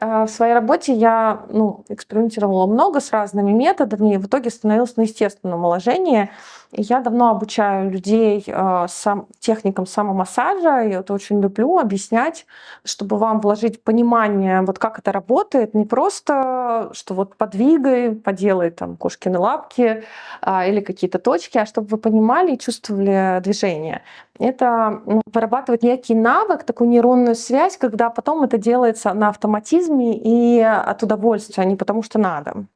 э, в своей работе я ну, экспериментировала много с разными методами, и в итоге становилась на естественном уложении. И я давно обучаю людей э, сам, техникам самомассажа, и это очень люблю объяснять, чтобы вам вложить понимание, вот как это работает, не просто, что вот подвигай, поделай там кошкины лапки э, или какие-то точки, а чтобы вы понимали и чувствовали движение. Это ну, вырабатывает некий навык, такую нейронную связь, когда потом это делается на автоматизме и от удовольствия, а не потому что надо.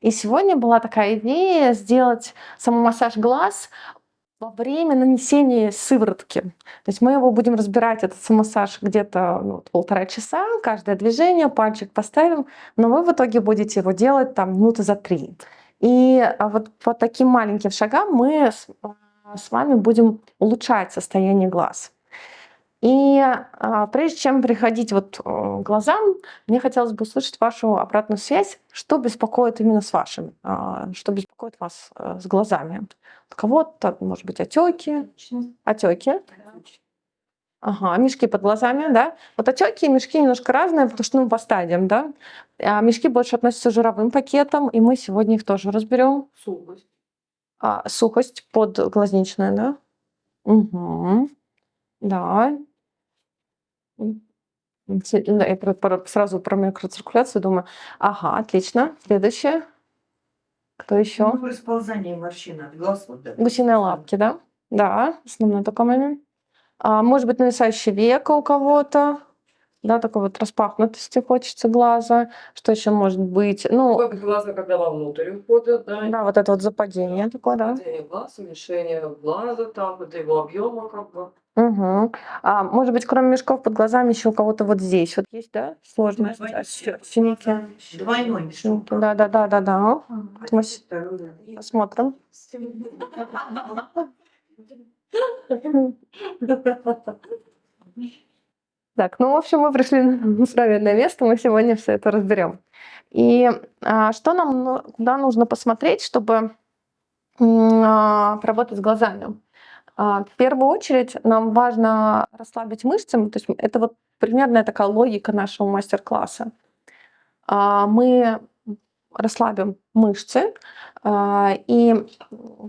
И сегодня была такая идея сделать самомассаж глаз во время нанесения сыворотки. То есть мы его будем разбирать, этот самомассаж, где-то ну, полтора часа, каждое движение, пальчик поставим, но вы в итоге будете его делать там минуты за три. И а, вот по таким маленьким шагам мы с, а, с вами будем улучшать состояние глаз. И а, прежде чем приходить вот к глазам, мне хотелось бы услышать вашу обратную связь, что беспокоит именно с вашим, а, что беспокоит вас а, с глазами. У кого-то, может быть, отеки, отеки. Ага, мешки под глазами, да. Вот отеки и мешки немножко разные, потому что ну, по стадиям, да. А мешки больше относятся к жировым пакетам, и мы сегодня их тоже разберем. Сухость. А, сухость подглазничная, да. Угу. Да. Я сразу про микроциркуляцию думаю. Ага, отлично. Следующее. Кто еще? Ну, расползание морщин от глаз. Вот это. Гусиные лапки, да? Да, основной такой момент. А, может быть, нависающее веко у кого-то. Да, такой вот распахнутости хочется глаза. Что еще может быть? Ну, Как глаза, когда вовнутрь уходят, да. да, вот это вот западение такое, да. Падение глаз, уменьшение глаза, там, это его объема, как бы. Угу. А, может быть, кроме мешков под глазами еще у кого-то вот здесь вот есть, да? Сложность, Двойной да, сё- синяки. Двойной мешок. Синяки, да, да, да, да, да. Мы посмотрим. Так, ну, в общем, мы пришли на правильное место, мы сегодня все это разберем. И а, что нам, ну- куда нужно посмотреть, чтобы а, поработать с глазами? А, В первую очередь нам важно расслабить мышцы, то есть это вот примерная такая логика нашего мастер-класса. А, Мы расслабим мышцы, а, и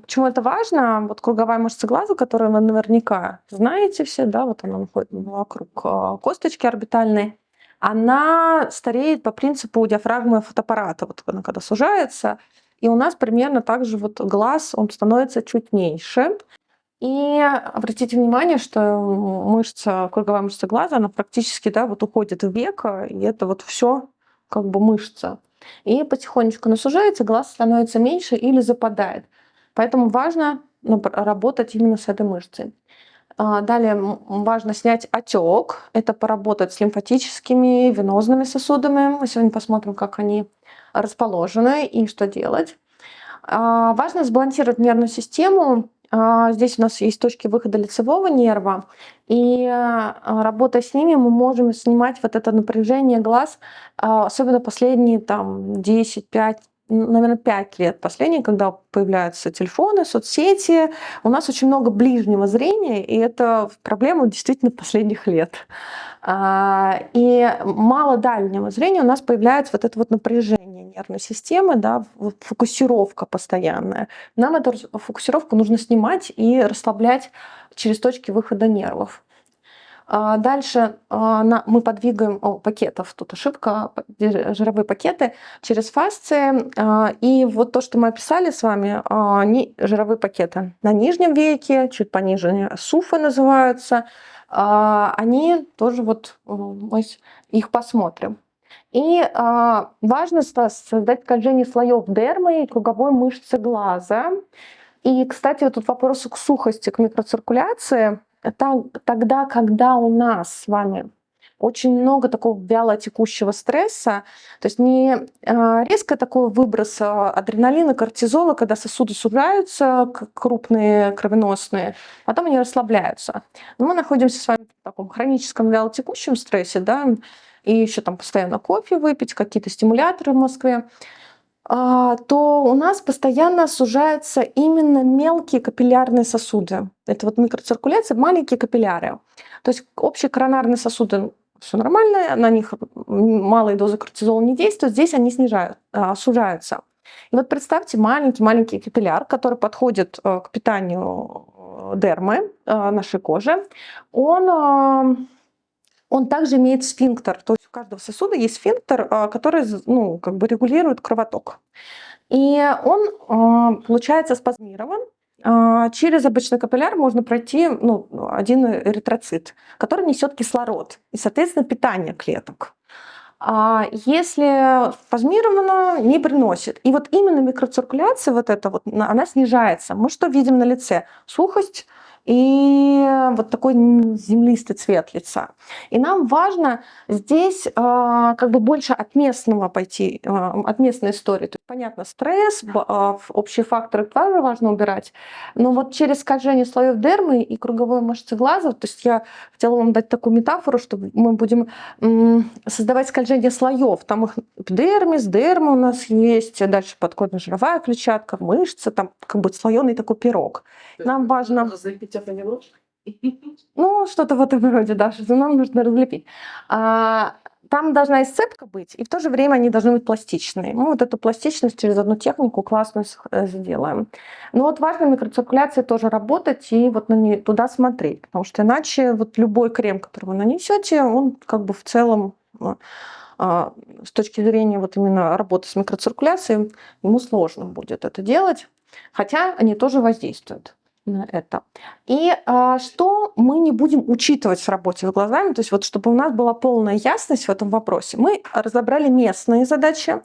почему это важно? Вот круговая мышца глаза, которую вы наверняка знаете все, да, вот она находится вокруг а, косточки орбитальной, она стареет по принципу диафрагмы фотоаппарата. Вот она когда сужается, и у нас примерно так же вот глаз, он становится чуть меньше. И обратите внимание, что мышца, круговая мышца глаза, она практически да, вот уходит в веко, и это вот все как бы мышца. И потихонечку она глаз становится меньше или западает. Поэтому важно ну, работать именно с этой мышцей. А, Далее важно снять отек. Это поработать с лимфатическими, венозными сосудами. Мы сегодня посмотрим, как они расположены и что делать. А, Важно сбалансировать нервную систему. А, Здесь у нас есть точки выхода лицевого нерва. И а, работая с ними, мы можем снимать вот это напряжение глаз, а, особенно последние там 10, 5, наверное, 5 лет последние, когда появляются телефоны, соцсети. У нас очень много ближнего зрения, и это проблема действительно последних лет. И мало дальнего зрения у нас появляется вот это вот напряжение нервной системы, да, фокусировка постоянная. Нам эту фокусировку нужно снимать и расслаблять через точки выхода нервов. А, Дальше а, мы подвигаем о, пакетов, тут ошибка, жировые пакеты через фасции. А, И вот то, что мы описали с вами, а, ни- жировые пакеты на нижнем веке, чуть пониже, они суфы называются, они тоже вот мы их посмотрим. И а, важно со- создать скольжение слоев дермы и круговой мышцы глаза. И, кстати, вот тут вопрос к сухости, к микроциркуляции. Это тогда, когда у нас с вами очень много такого вяло текущего стресса, то есть не а, резко такой выброс а, адреналина, кортизола, когда сосуды сужаются, крупные кровеносные, потом они расслабляются. Но мы находимся с вами в таком хроническом вялотекущем стрессе, да, и еще там постоянно кофе выпить, какие-то стимуляторы в Москве, а, то у нас постоянно сужаются именно мелкие капиллярные сосуды. Это вот микроциркуляция, маленькие капилляры. То есть общие коронарные сосуды все нормально, на них малые дозы кортизола не действуют, здесь они снижают, а, сужаются. И вот представьте маленький-маленький капилляр, который подходит э, к питанию э, дермы э, нашей кожи. Он, он также имеет сфинктер, то есть у каждого сосуда есть сфинктер, который ну, как бы регулирует кровоток. И он, получается, спазмирован, Через обычный капилляр можно пройти ну, один эритроцит, который несет кислород и, соответственно, питание клеток. А если спазмировано, не приносит. И вот именно микроциркуляция вот эта вот, она снижается. Мы что видим на лице? Сухость, и вот такой землистый цвет лица. И нам важно здесь э, как бы больше от местного пойти, э, от местной истории. То есть, понятно, стресс, э, общие факторы тоже важно убирать, но вот через скольжение слоев дермы и круговой мышцы глаза, то есть я хотела вам дать такую метафору, что мы будем э, создавать скольжение слоев. Там их эпидермис, дерма у нас есть, дальше подкожно-жировая клетчатка, мышцы, там как бы слоеный такой пирог. Нам важно это немножко? Ну, что-то в этом роде, да, нам нужно разлепить. А, там должна и сцепка быть, и в то же время они должны быть пластичные. Мы вот эту пластичность через одну технику классную э, сделаем. Но вот важно микроциркуляции тоже работать и вот на нее, туда смотреть, потому что иначе вот любой крем, который вы нанесете, он как бы в целом ну, а, с точки зрения вот именно работы с микроциркуляцией, ему сложно будет это делать, хотя они тоже воздействуют это. И а, что мы не будем учитывать в работе с глазами, то есть вот чтобы у нас была полная ясность в этом вопросе. Мы разобрали местные задачи,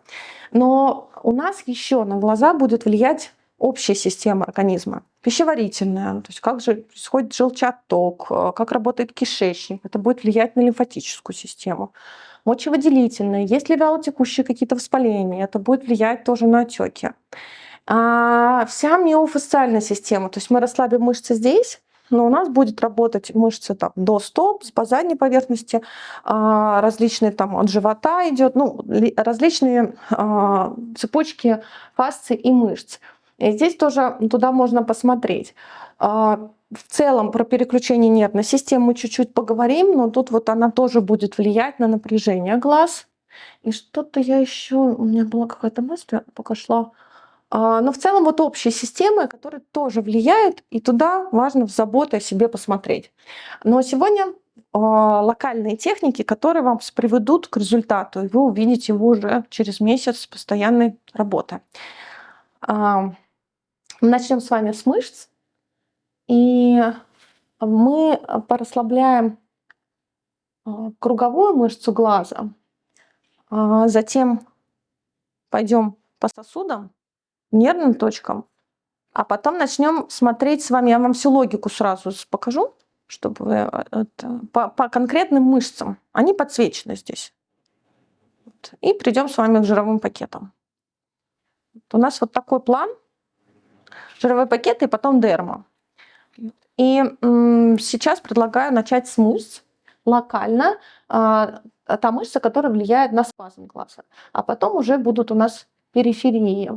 но у нас еще на глаза будет влиять общая система организма, пищеварительная, то есть как же происходит желчаток, как работает кишечник, это будет влиять на лимфатическую систему, мочевыделительная, есть ли вялотекущие какие-то воспаления, это будет влиять тоже на отеки. А вся миофасциальная система, то есть мы расслабим мышцы здесь, но у нас будет работать мышцы там, до стоп, по задней поверхности, а, различные там от живота идет, ну, различные а, цепочки фасции и мышц. И здесь тоже туда можно посмотреть. А, в целом про переключение нервной системы мы чуть-чуть поговорим, но тут вот она тоже будет влиять на напряжение глаз. И что-то я еще, у меня была какая-то мысль, пока шла но в целом вот общие системы, которые тоже влияют, и туда важно в заботу о себе посмотреть. Но сегодня а, локальные техники, которые вам приведут к результату, и вы увидите его уже через месяц постоянной работы. А, начнем с вами с мышц, и мы порасслабляем круговую мышцу глаза, затем пойдем по сосудам, нервным точкам, а потом начнем смотреть с вами, я вам всю логику сразу покажу, чтобы вы это, по, по конкретным мышцам. Они подсвечены здесь. И придем с вами к жировым пакетам. У нас вот такой план. Жировой пакет и потом дерма. И сейчас предлагаю начать с мышц локально. Э, та мышца, которая влияет на спазм глаза. А потом уже будут у нас периферии.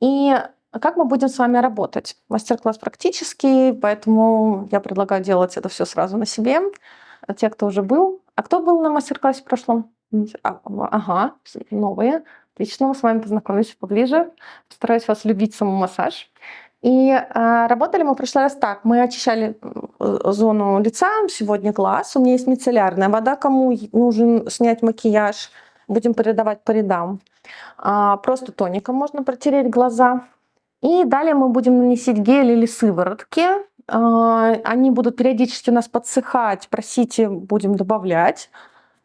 И как мы будем с вами работать? Мастер-класс практический, поэтому я предлагаю делать это все сразу на себе. Те, кто уже был. А кто был на мастер-классе в прошлом? А, ага, новые. Отлично, мы с вами познакомились поближе. Постараюсь вас любить самомассаж. И э, работали мы в прошлый раз так. Мы очищали э, зону лица, сегодня глаз. У меня есть мицеллярная вода, кому нужен снять макияж. Будем передавать по рядам. А, просто тоником можно протереть глаза. И далее мы будем наносить гель или сыворотки. А, они будут периодически у нас подсыхать, просите, будем добавлять.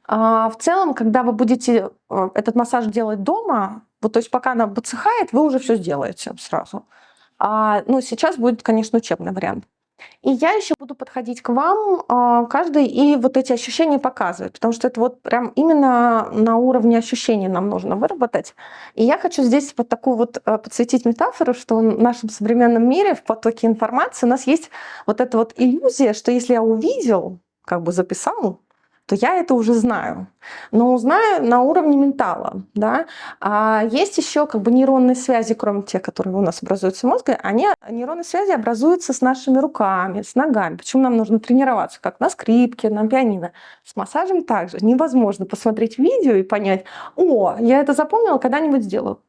А, в целом, когда вы будете э, этот массаж делать дома, вот, то есть пока она подсыхает, вы уже все сделаете сразу. А, ну, сейчас будет, конечно, учебный вариант. И я еще буду подходить к вам а, каждый и вот эти ощущения показывать, потому что это вот прям именно на уровне ощущений нам нужно выработать. И я хочу здесь вот такую вот а, подсветить метафору, что в нашем современном мире в потоке информации у нас есть вот эта вот иллюзия, что если я увидел, как бы записал, то я это уже знаю. Но знаю на уровне ментала, да. А есть еще как бы нейронные связи, кроме тех, которые у нас образуются в мозге, они, нейронные связи образуются с нашими руками, с ногами. Почему нам нужно тренироваться? Как на скрипке, на пианино. С массажем также. Невозможно посмотреть видео и понять, о, я это запомнила, когда-нибудь сделаю.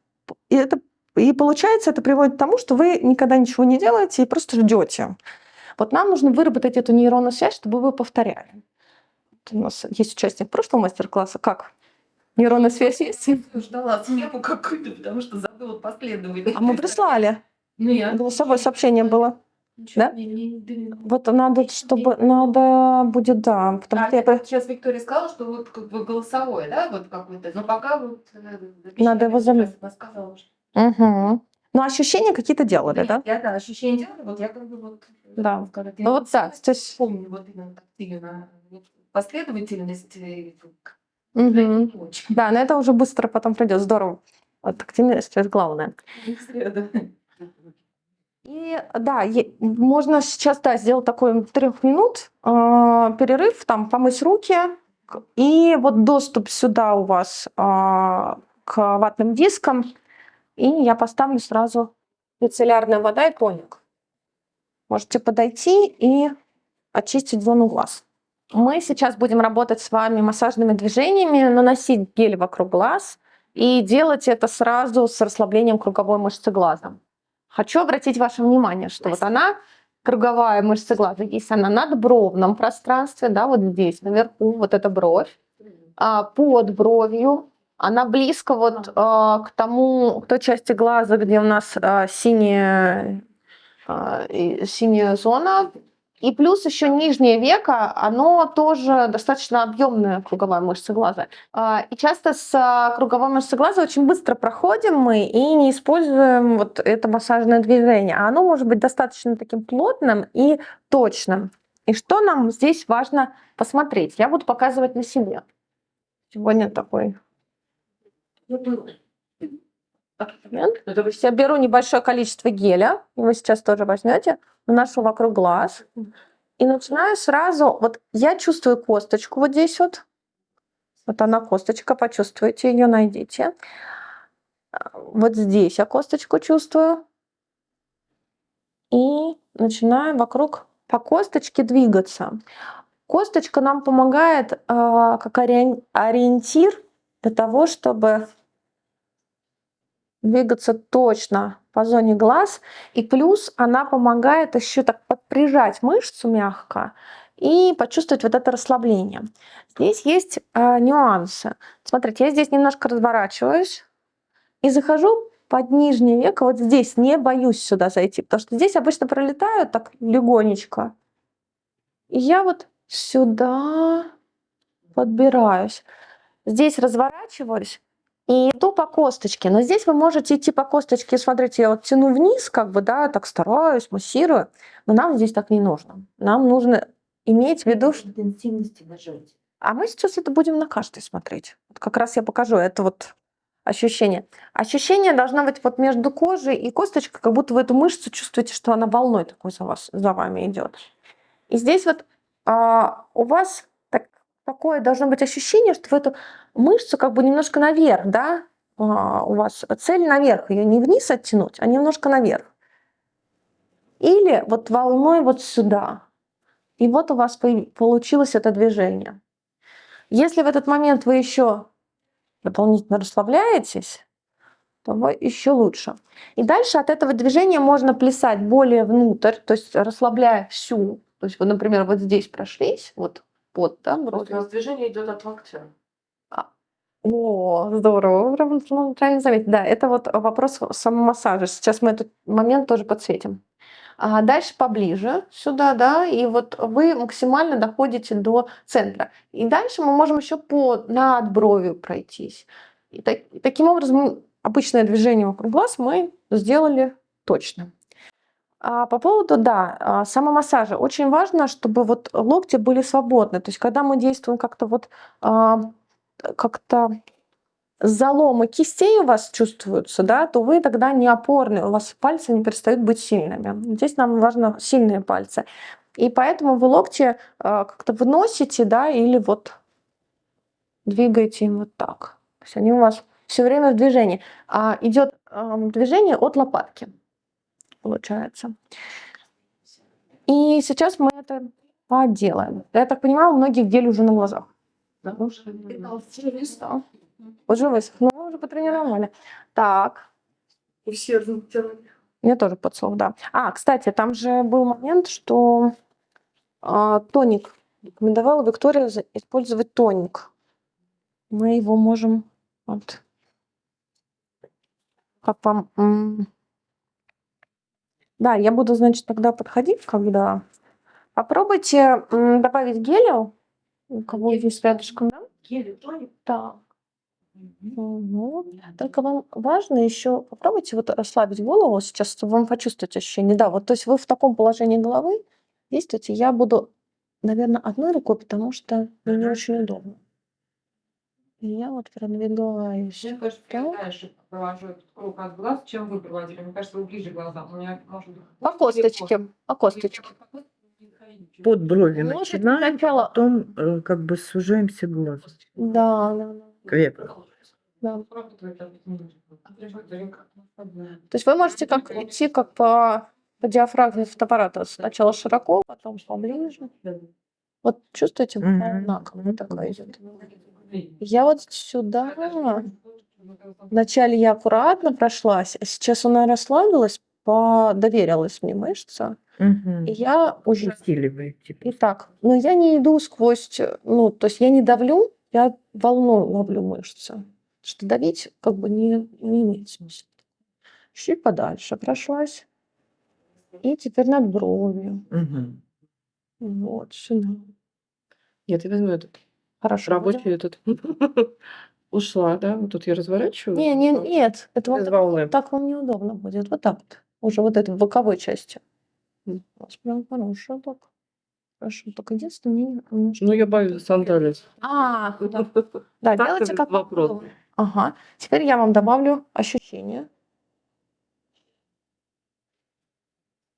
И, это, и получается, это приводит к тому, что вы никогда ничего не делаете и просто ждете. Вот нам нужно выработать эту нейронную связь, чтобы вы повторяли. У нас есть участник прошлого мастер-класса. Как? Нейронная связь есть? Я ждала схему какую-то, потому что забыла последовательно. А мы прислали. Нет. Голосовое сообщение было. Ничего Да? мне не- не- Вот надо, чтобы... Надо будет, да. Потому А, что я... сейчас Виктория сказала, что вот как бы голосовое, да, вот какое-то. Но пока вот... э, Надо его запишите, зам- Она сказала, что... Мгм. Ну, ощущения какие-то делали, да? Я, да, ощущение делала, вот я как бы вот... Да. Ты Ну, вот так. То есть... помню вот именно так именно вот последовательность э, очень. Да, но это уже быстро потом придет. Здорово. Вот активность это главное. И да, можно сейчас да, сделать такой трех минут а, перерыв, там помыть руки, и вот доступ сюда у вас а, к ватным дискам, и я поставлю сразу мицеллярная вода и тоник. Можете подойти и очистить зону глаз. Мы сейчас будем работать с вами массажными движениями, наносить гель вокруг глаз и делать это сразу с расслаблением круговой мышцы глаза. Хочу обратить ваше внимание, что вот она, круговая мышца глаза, есть она над бровном пространстве, да, вот здесь, наверху, вот эта бровь, а, под бровью, она близко вот а, к тому, к той части глаза, где у нас а, синяя, а, синяя зона, и плюс еще нижнее веко, оно тоже достаточно объемная круговая мышца глаза. А, И часто с а, круговой мышцы глаза очень быстро проходим мы и не используем вот это массажное движение. А оно может быть достаточно таким плотным и точным. И что нам здесь важно посмотреть? Я буду показывать на себе. Сегодня такой есть я беру небольшое количество геля, вы сейчас тоже возьмете, наношу вокруг глаз и начинаю сразу, вот я чувствую косточку вот здесь вот, вот она косточка, почувствуйте ее, найдите. Вот здесь я косточку чувствую. И начинаю вокруг по косточке двигаться. Косточка нам помогает а, как ориен- ориентир для того, чтобы двигаться точно по зоне глаз. И плюс она помогает еще так подприжать мышцу мягко и почувствовать вот это расслабление. Здесь есть а, нюансы. Смотрите, я здесь немножко разворачиваюсь и захожу под нижнее веко, вот здесь не боюсь сюда зайти, потому что здесь обычно пролетаю так легонечко. И я вот сюда подбираюсь. Здесь разворачиваюсь и иду по косточке. Но здесь вы можете идти по косточке. Смотрите, я вот тяну вниз, как бы, да, так стараюсь, массирую. Но нам здесь так не нужно. Нам нужно иметь в виду, что... интенсивности нажать. А мы сейчас это будем на каждой смотреть. Вот как раз я покажу. Это вот ощущение. Ощущение должно быть вот между кожей и косточкой, как будто вы эту мышцу чувствуете, что она волной такой за, вас, за вами идет. И здесь вот а, у вас так, такое должно быть ощущение, что в эту мышцу как бы немножко наверх, да, а, у вас цель наверх, ее не вниз оттянуть, а немножко наверх. Или вот волной вот сюда. И вот у вас получилось это движение. Если в этот момент вы еще дополнительно расслабляетесь, то вы еще лучше. И дальше от этого движения можно плясать более внутрь, то есть расслабляя всю. То есть, вот, например, вот здесь прошлись, вот под, да, У брови. нас движение идет от локтя. О, здорово, прям, ну, правильно заметили. Да, это вот вопрос самомассажа. Сейчас мы этот момент тоже подсветим. А дальше поближе сюда, да, и вот вы максимально доходите до центра. И дальше мы можем еще по над бровью пройтись. И так- и таким образом обычное движение вокруг глаз мы сделали точно. А по поводу, да, а, самомассажа. Очень важно, чтобы вот локти были свободны. То есть когда мы действуем как-то вот а, как-то заломы кистей у вас чувствуются, да, то вы тогда не опорны, у вас пальцы не перестают быть сильными. Здесь нам важно сильные пальцы. И поэтому вы локти а, как-то выносите, да, или вот двигаете им вот так. То есть они у вас все время в движении. А идет ам, движение от лопатки, получается. И сейчас мы это поделаем. Я так понимаю, у многих гель уже на глазах. Да. Да. Уже высох. Ну, уже потренировали. Так, Усердно делали. мне тоже подсох, да. А, кстати, там же был момент, что а, тоник. Рекомендовала Виктория использовать тоник. Мы его можем... Вот. Как вам... Да, я буду, значит, тогда подходить, когда... Попробуйте добавить геля. У кого есть рядышком, да? Тоник. Так. Мгм. Только вам важно еще попробуйте вот расслабить голову сейчас, чтобы вам почувствовать ощущение. Да, вот то есть вы в таком положении головы действуете. Я буду, наверное, одной рукой, потому что мне не очень удобно. И я вот продвигаюсь. Мне кажется, я дальше провожу этот круг от глаз, чем вы проводили. Мне кажется, вы ближе к глазам. У меня, может быть, По косточке, по косточке. Под брови Может, начинаем, сначала... потом э, как бы сужаемся глаз. Да, да, да. Крепко. да. То есть вы можете как идти как по, по диафрагме фотоаппарата. Сначала широко, потом поближе. Вот чувствуете, волна как бы такая идет. Я вот сюда Вначале я аккуратно прошлась, а сейчас она расслабилась, по- доверилась мне мышца. Мгм. И я уже... Усиливает, типа. И так, но я не иду сквозь, э, ну, то есть я не давлю, я волной ловлю мышцы. Что давить как бы не, не имеет смысла. Чуть подальше прошлась. И теперь над бровью. Мгм. Вот, сюда. Нет, я возьму этот Хорошо. рабочий этот. Ушла, да? Вот тут я разворачиваю. Не, не, нет, это вам Без так, волны. так вам неудобно будет. Вот так вот. Уже вот этой боковой части. М. У вас прям хорошо так. Хорошо. Только единственное, мне не- немножко... Ну, я боюсь сандалий. А, да. Да, делайте как вам вопрос. удобно. Ага. Теперь я вам добавлю ощущение.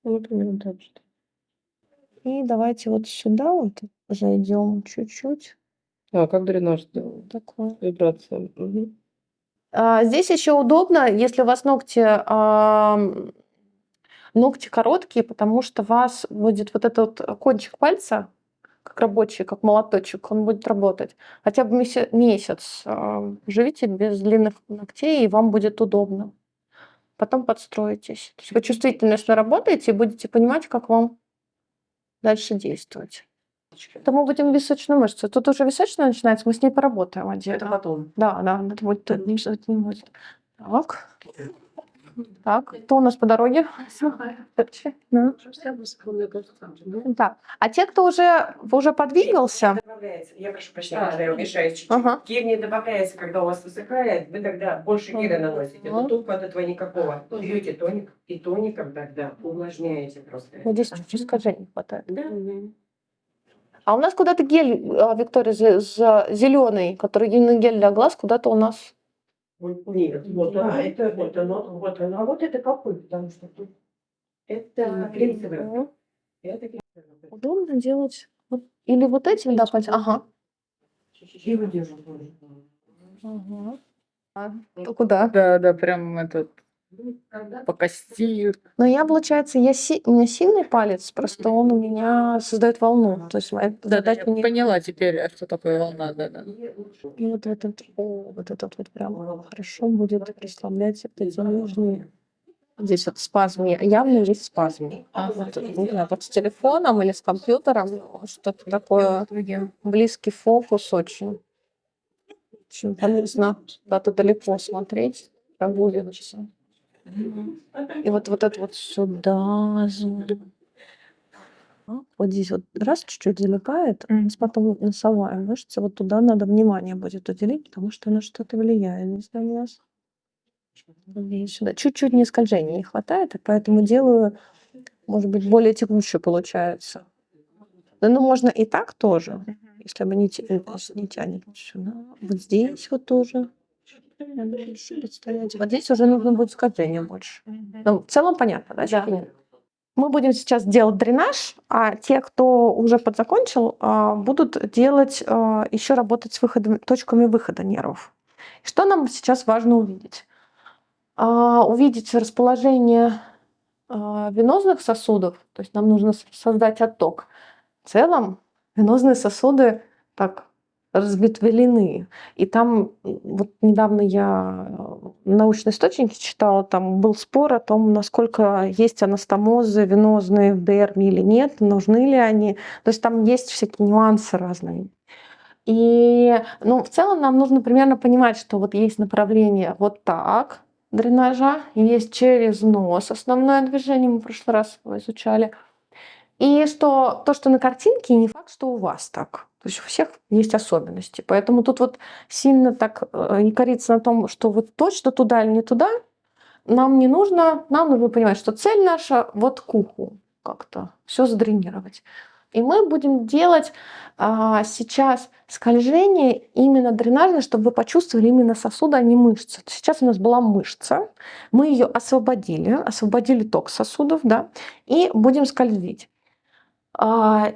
Ну, примерно так же. И давайте вот сюда вот зайдем чуть-чуть. А, как дренаж сделал? Такое. Вибрация. Мгм. А, Здесь еще удобно, если у вас ногти, ам, ногти короткие, потому что вас будет вот этот кончик пальца, как рабочий, как молоточек, он будет работать. Хотя бы меся- месяц а, живите без длинных ногтей, и вам будет удобно. Потом подстроитесь. То есть вы чувствительность наработаете и будете понимать, как вам дальше действовать. Это мы будем височную мышцу. Тут уже височная начинается, мы с ней поработаем Это отдельно. потом. Да, да, это будет, это это не будет. Так. Так, кто у нас по дороге? Да. Так, а те, кто уже, уже подвигался. Я прошу прощения, я мешаю чуть-чуть. ага, Гель не добавляется, когда у вас высыхает, вы тогда больше геля наносите. Но тут от этого никакого. Берете тоник и тоником тогда увлажняете просто. вот здесь чуть-чуть не хватает. Да. А у нас куда-то гель, а, Виктория, зеленый, который именно гель для глаз, куда-то у нас. Нет, вот а, это вот оно, вот оно. А вот это какой? Потому что тут это глинцевый. Это. Удобно делать. вот- Или вот этим, да, пальцем. Ага. И выдержу тоже. Ага. А, то куда? Да, да, прям этот По кости. Но я, получается, я си- у меня сильный палец, просто он у меня создает волну. То есть моя Да, да, я не поняла теперь, а что такое волна, да, да. И вот этот, о, вот этот вот прям хорошо будет расслаблять вот эти нижние. Здесь вот спазм, явно есть спазм. А вот, не знаю, вот с телефоном или с компьютером ну, что-то такое, близкий фокус очень. Очень полезно куда-то далеко смотреть, прогуливаться. И вот, вот это вот сюда. Вот здесь вот раз чуть-чуть залипает, нас потом носовая мышца, вот туда надо внимание будет уделить, потому что она что-то влияет здесь на нас. Сюда. Чуть-чуть не скольжения не хватает, и поэтому делаю, может быть, более текуще получается. Да, ну, можно и так тоже, если бы не, не тянет. Вот здесь вот тоже. Вот здесь уже нужно будет скольжение больше. Ну, в целом понятно, да? Да. Мы будем сейчас делать дренаж, а те, кто уже подзакончил, а, будут делать, а, еще работать с выходом, точками выхода нервов. Что нам сейчас важно увидеть? А, Увидеть расположение венозных сосудов, то есть нам нужно создать отток. В целом венозные сосуды так разветвлены. И там, вот недавно я э, научные источники читала, там был спор о том, насколько есть анастомозы венозные в дерме или нет, нужны ли они. То есть там есть всякие нюансы разные. И ну, в целом нам нужно примерно понимать, что вот есть направление вот так дренажа, есть через нос основное движение, мы в прошлый раз его изучали. И что то, что на картинке, не факт, что у вас так. То есть у всех есть особенности. Поэтому тут вот сильно так э, не кориться на том, что вот точно туда или не туда, нам не нужно. Нам нужно понимать, что цель наша вот к уху как-то все задренировать. И мы будем делать а, сейчас скольжение именно дренажное, чтобы вы почувствовали именно сосуды, а не мышцы. Сейчас у нас была мышца, мы ее освободили, освободили ток сосудов, да, и будем скользить. А,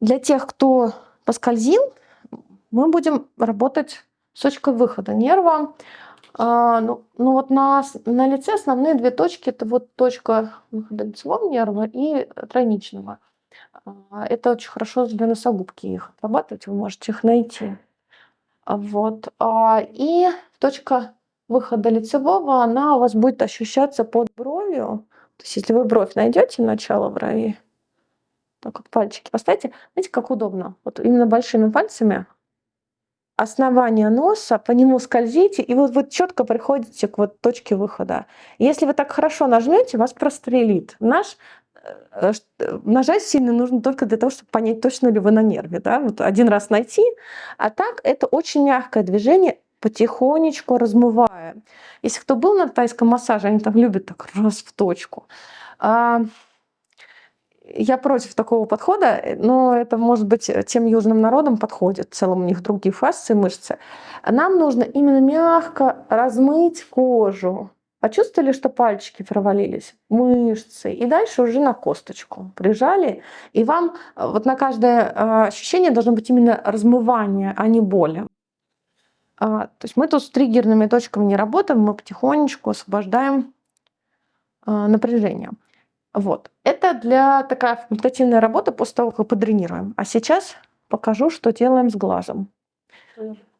Для тех, кто поскользил, мы будем работать с точкой выхода нерва. А, Ну, ну вот на, на лице основные две точки это вот точка выхода лицевого нерва и тройничного. А, Это очень хорошо для носогубки их отрабатывать, вы можете их найти. Вот. а, И точка выхода лицевого, она у вас будет ощущаться под бровью. То есть если вы бровь найдете, начало брови, так вот пальчики поставьте, знаете, как удобно. Вот именно большими пальцами основание носа, по нему скользите, и вот вы четко приходите к вот точке выхода. Если вы так хорошо нажмете, вас прострелит. Наш э, э, нажать сильно нужно только для того, чтобы понять, точно ли вы на нерве. Да? Вот один раз найти. А так это очень мягкое движение, потихонечку размывая. Если кто был на тайском массаже, они там любят так раз в точку. Я против такого подхода, но это, может быть, э, тем южным народам подходит. В целом у них другие фасции, мышцы. Нам нужно именно мягко размыть кожу. Почувствовали, что пальчики провалились? Мышцы. И дальше уже на косточку прижали. И вам э, вот на каждое э, ощущение должно быть именно размывание, а не боли. А, То есть мы тут с триггерными точками не работаем, мы потихонечку освобождаем напряжение. Вот. Это для такая факультативная работа после того, как подренируем. А сейчас покажу, что делаем с глазом.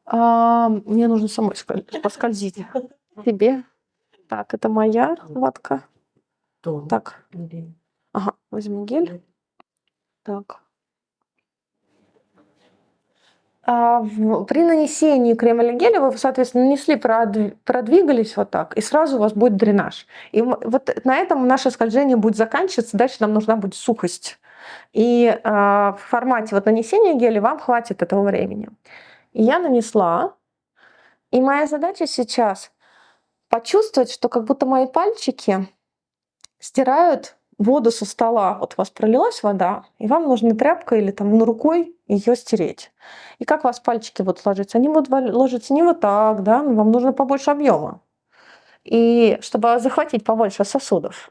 А, мне нужно самой сколь- поскользить. Тебе. Так, это моя ватка. Так, ага, возьму гель. Так. А, в- при нанесении крема или геля вы, соответственно, нанесли, продв- продвигались вот так, и сразу у вас будет дренаж. И вот на этом наше скольжение будет заканчиваться. Дальше нам нужна будет сухость. И а, в формате вот нанесения геля вам хватит этого времени. И я нанесла. И моя задача сейчас почувствовать, что как будто мои пальчики стирают воду со стола. Вот у вас пролилась вода, и вам нужно тряпкой или там ну, рукой ее стереть. И как у вас пальчики будут ложиться? Они будут ложиться не вот так, да, но вам нужно побольше объема. И чтобы захватить побольше сосудов.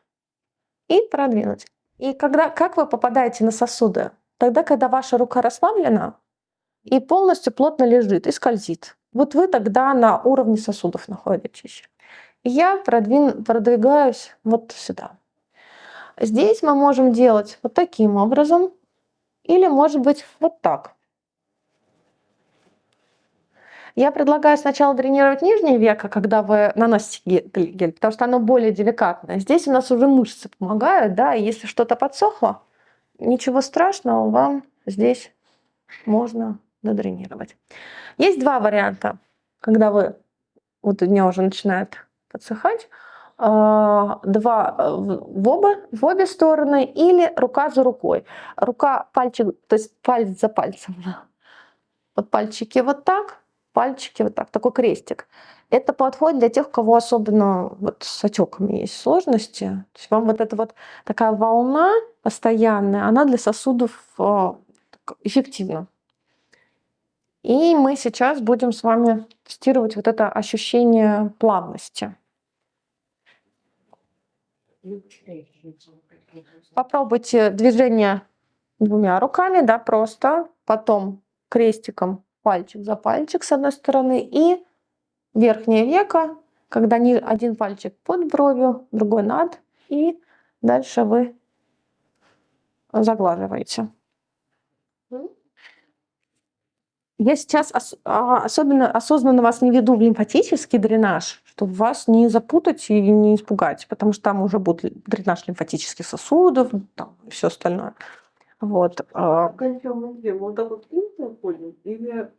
И продвинуть. И когда, как вы попадаете на сосуды? Тогда, когда ваша рука расслаблена и полностью плотно лежит и скользит. Вот вы тогда на уровне сосудов находитесь. Я продвин- продвигаюсь вот сюда. Здесь мы можем делать вот таким образом, или, может быть, вот так. Я предлагаю сначала дренировать нижнее веко, когда вы наносите ге- гель, потому что оно более деликатное. Здесь у нас уже мышцы помогают, да, и если что-то подсохло, ничего страшного, вам здесь можно додренировать. Есть два варианта, когда вы, вот у меня уже начинает подсыхать, два э, в оба, в обе стороны или рука за рукой. Рука, пальчик, то есть палец за пальцем. Вот пальчики вот так, пальчики вот так, такой крестик. Это подходит для тех, у кого особенно вот с отеками есть сложности. То есть вам вот эта вот такая волна постоянная, она для сосудов так эффективна. И мы сейчас будем с вами тестировать вот это ощущение плавности. Попробуйте движение двумя руками, да, просто. Потом крестиком пальчик за пальчик с одной стороны. И верхнее веко, когда один пальчик под бровью, другой над. И дальше вы заглаживаете. Я сейчас ос- а, особенно осознанно вас не веду в лимфатический дренаж, чтобы вас не запутать и не испугать, потому что там уже будет дренаж лимфатических сосудов, там и все остальное. Вот. а, или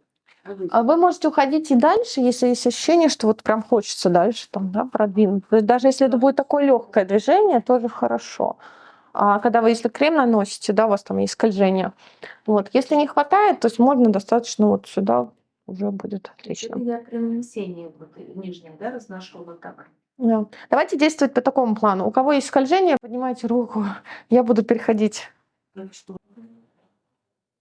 А вы можете уходить и дальше, если есть ощущение, что вот прям хочется дальше там, да, продвинуть. То есть даже если это будет такое легкое движение, тоже хорошо. А когда вы, если крем наносите, да, у вас там есть скольжение. Вот. Если не хватает, то есть можно достаточно вот сюда уже будет отлично. Это я при нанесении вот да, разношу вот так. Да. Давайте действовать по такому плану. У кого есть скольжение, поднимайте руку. Я буду переходить.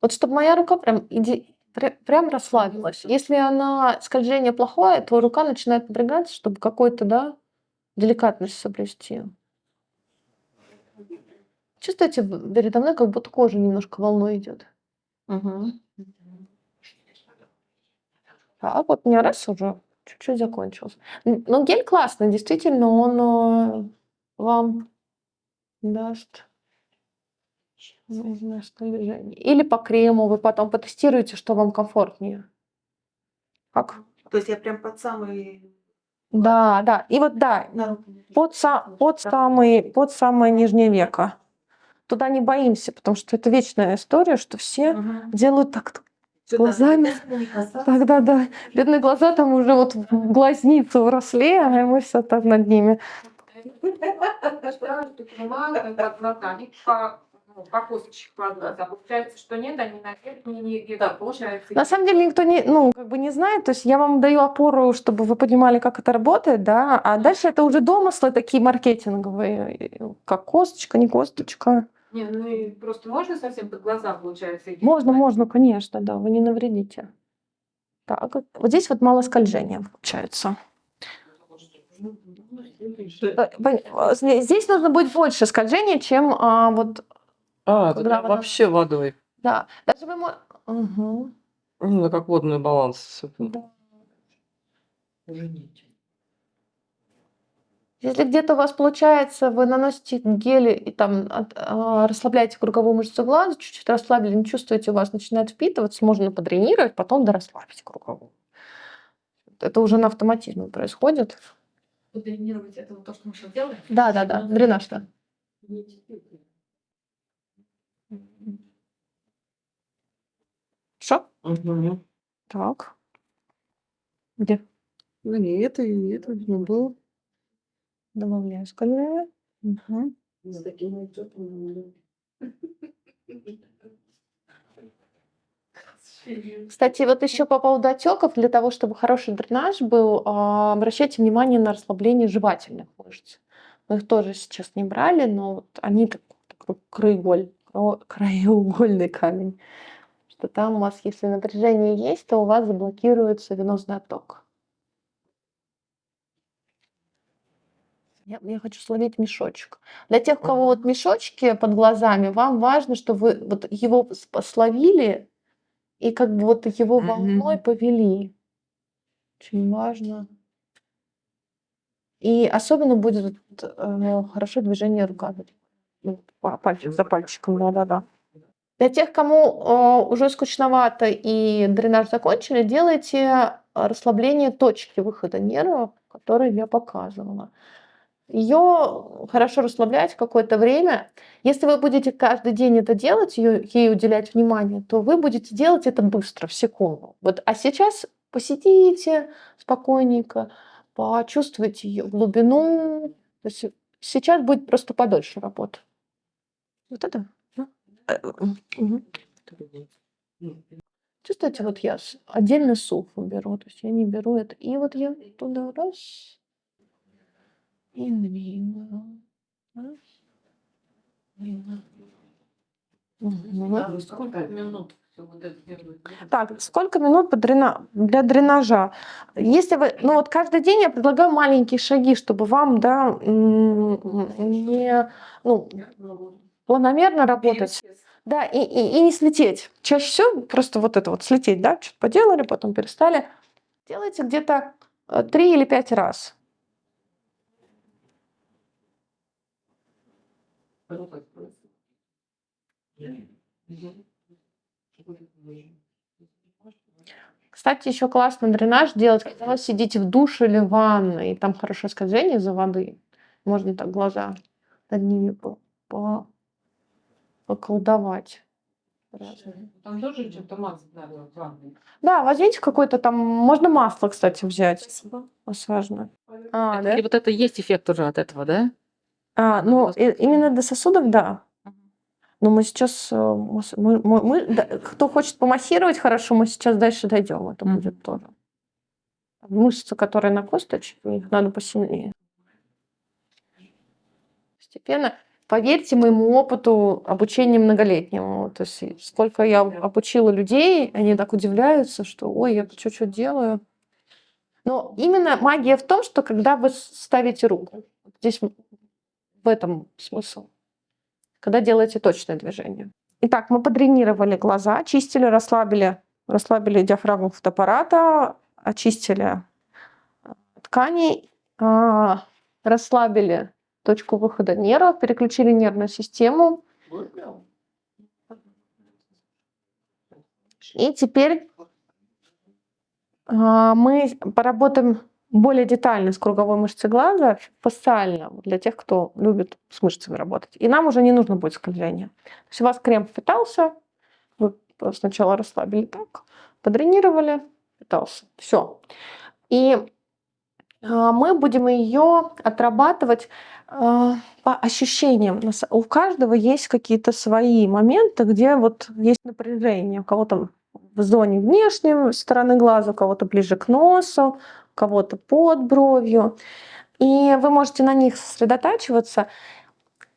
Вот чтобы моя рука прям, иди- пря- прям расслабилась. Если она скольжение плохое, то рука начинает напрягаться, чтобы какой-то, да, деликатность соблюсти. Чувствуете, передо мной как будто кожа немножко волной идет. Так, вот у меня раз уже чуть-чуть закончился. Н- Ну, гель классный, действительно, он э, вам даст скольжение. Или по крему вы потом потестируете, что вам комфортнее. Как? То есть я прям под самый Да, да. И вот да, под, са- под, самый, под самое нижнее веко. Туда не боимся, потому что это вечная история, что все делают так глазами. Тогда да, бедные глаза там уже вот в глазницу уросли, а мы все так над ними. на самом деле никто не, ну, как бы не знает, то есть я вам даю опору, чтобы вы понимали, как это работает, да, а дальше это уже домыслы такие маркетинговые, как косточка, не косточка. Не, ну и просто можно совсем под глаза, получается? идти? Можно, можно, конечно, да, вы не навредите. Так, вот, здесь вот мало скольжения получается. Э, Здесь нужно будет больше скольжения, чем а, вот, А, Куда это вода- вообще водой. да. Даже вы Мгм. Ну, как водный баланс. Да. женить. Если где-то у вас получается, вы наносите гели и там от- а, расслабляете круговую мышцу глаза, чуть-чуть расслабили, не чувствуете, у вас начинает впитываться, можно подренировать, потом дорасслабить круговую. Это уже на автоматизме происходит. Тренировать это вот то, что мы сейчас делаем? Да, да, да. Дренаж, да. Что? Так. Где? Ну, не это, и это не было. С такими теплыми. Кстати, вот еще по поводу отеков, для того, чтобы хороший дренаж был, а, обращайте внимание на расслабление жевательных мышц. Мы их тоже сейчас не брали, но вот они так, такой краеуголь- краеугольный камень. Что там у вас, если напряжение есть, то у вас заблокируется венозный отток. Я, я хочу словить мешочек. Для тех, у кого вот мешочки под глазами, вам важно, чтобы вы вот его словили и как бы вот его волной повели. Очень важно. И особенно будет э, хорошо движение руками. Ну, па- Пальчик за пальчиком, да-да-да. Для тех, кому э, уже скучновато и дренаж закончили, делайте э, расслабление точки выхода нервов, которые я показывала. Ее хорошо расслаблять какое-то время. Если вы будете каждый день это делать, ее, ей уделять внимание, то вы будете делать это быстро, в секунду. Вот, а сейчас посидите спокойненько, почувствуйте ее глубину. То есть сейчас будет просто подольше работа. Вот это. Э. Чувствуете, вот я отдельно суф беру, то есть я не беру это. И вот я туда раз и двигаю. Раз, Сколько минут? Так, сколько минут для дренажа? Если вы, ну вот каждый день я предлагаю маленькие шаги, чтобы вам, да, не, ну, планомерно работать. Да, и, и, и не слететь. Чаще всего просто вот это вот слететь, да, что-то поделали, потом перестали. Делайте где-то э, три или пять раз. Кстати, еще классно дренаж делать, когда вы сидите в душе или в ванной, и там хорошее скольжение из-за воды. Можно так глаза над ними по, по- поколдовать. Разные. Там тоже что-то мазать надо в ванной. Да, возьмите какое-то там, можно масло, кстати, взять. Массажное. А, да? Или вот это есть эффект уже от этого, да? А, ну, и- именно до сосудов, да. Но мы сейчас, э, мы, мы- мы- да, кто хочет помассировать хорошо, мы сейчас дальше дойдем, это Мгм. будет тоже. Мышцы, которые на косточке, их надо посильнее. Постепенно. Поверьте моему опыту обучения многолетнему. То есть и сколько я обучила людей, они так удивляются, что ой, я чуть-чуть делаю. Но именно магия в том, что когда вы с- ставите руку, здесь м- в этом смысл. Когда делаете точное движение. Итак, мы подренировали глаза, очистили, расслабили, расслабили диафрагму фотоаппарата, очистили э, ткани, а, расслабили точку выхода нервов, переключили нервную систему. И теперь а, мы поработаем более детально с круговой мышцей глаза, фасциально, для тех, кто любит с мышцами работать. И нам уже не нужно будет скольжение. То есть у вас крем впитался, вы сначала расслабили так, подренировали, впитался. Все. И а, мы будем ее отрабатывать а, по ощущениям. У каждого есть какие-то свои моменты, где вот есть напряжение. У кого-то в зоне внешней стороны глаза, у кого-то ближе к носу, кого-то под бровью. И вы можете на них сосредотачиваться.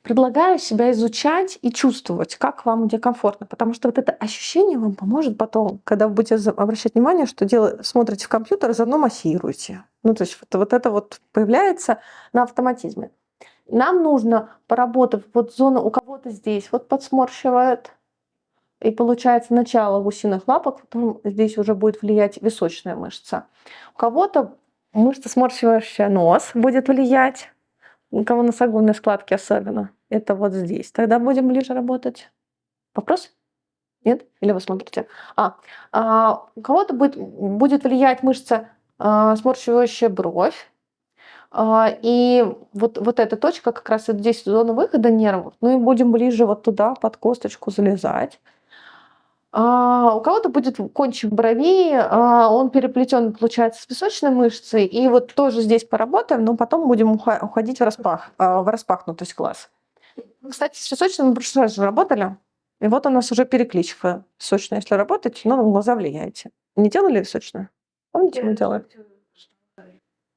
Предлагаю себя изучать и чувствовать, как вам где комфортно, потому что вот это ощущение вам поможет потом, когда вы будете обращать внимание, что дело, смотрите в компьютер, заодно массируете. Ну, то есть вот, вот это вот появляется на автоматизме. Нам нужно, поработав вот зону у кого-то здесь, вот подсморщивает, и получается начало гусиных лапок, потом здесь уже будет влиять височная мышца. У кого-то мышца, сморщивающая нос, будет влиять, у кого носогубные складки особенно. Это вот здесь. Тогда будем ближе работать. Вопрос? Нет? Или вы смотрите? А, а, у кого-то будет, будет влиять мышца, а, сморщивающая бровь. А, и вот, вот эта точка как раз вот здесь зона выхода нервов. Ну и будем ближе вот туда, под косточку залезать. А, у кого-то будет кончик брови, а, он переплетен, получается, с височной мышцей. И вот тоже здесь поработаем, но потом будем уходить в, распах, а, в распахнутость глаз. Кстати, с височной мы в прошлый раз же работали. И вот у нас уже перекличка. Височная, если работать, но на глаза влияете. Не делали височную? Помните, мы делали?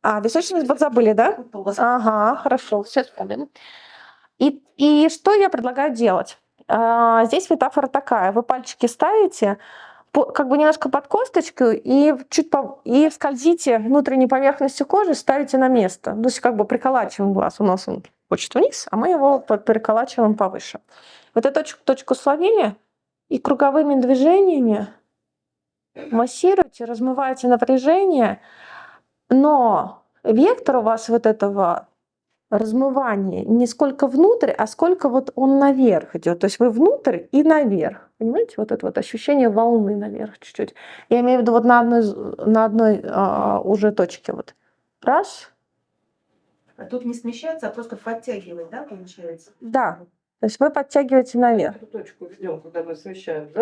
А, височную забыли, да? Ага, хорошо, все вспомним. И, и что я предлагаю делать? А, здесь метафора такая. Вы пальчики ставите, как бы немножко под косточку и чуть по, и скользите внутренней поверхностью кожи, ставите на место. То есть как бы приколачиваем глаз. У нас он хочет вниз, а мы его переколачиваем повыше. Вот эту точку, точку словили и круговыми движениями массируете, размываете напряжение, но вектор у вас вот этого размывания не сколько внутрь, а сколько вот он наверх идет. То есть вы внутрь и наверх. Понимаете, вот это вот ощущение волны наверх чуть-чуть. Я имею в виду вот на одной, на одной а, уже точке. Вот. Раз. А тут не смещаться, а просто подтягивать, да, получается? Да. То есть вы подтягиваете наверх. Эту точку ведем, когда мы смещаем, да?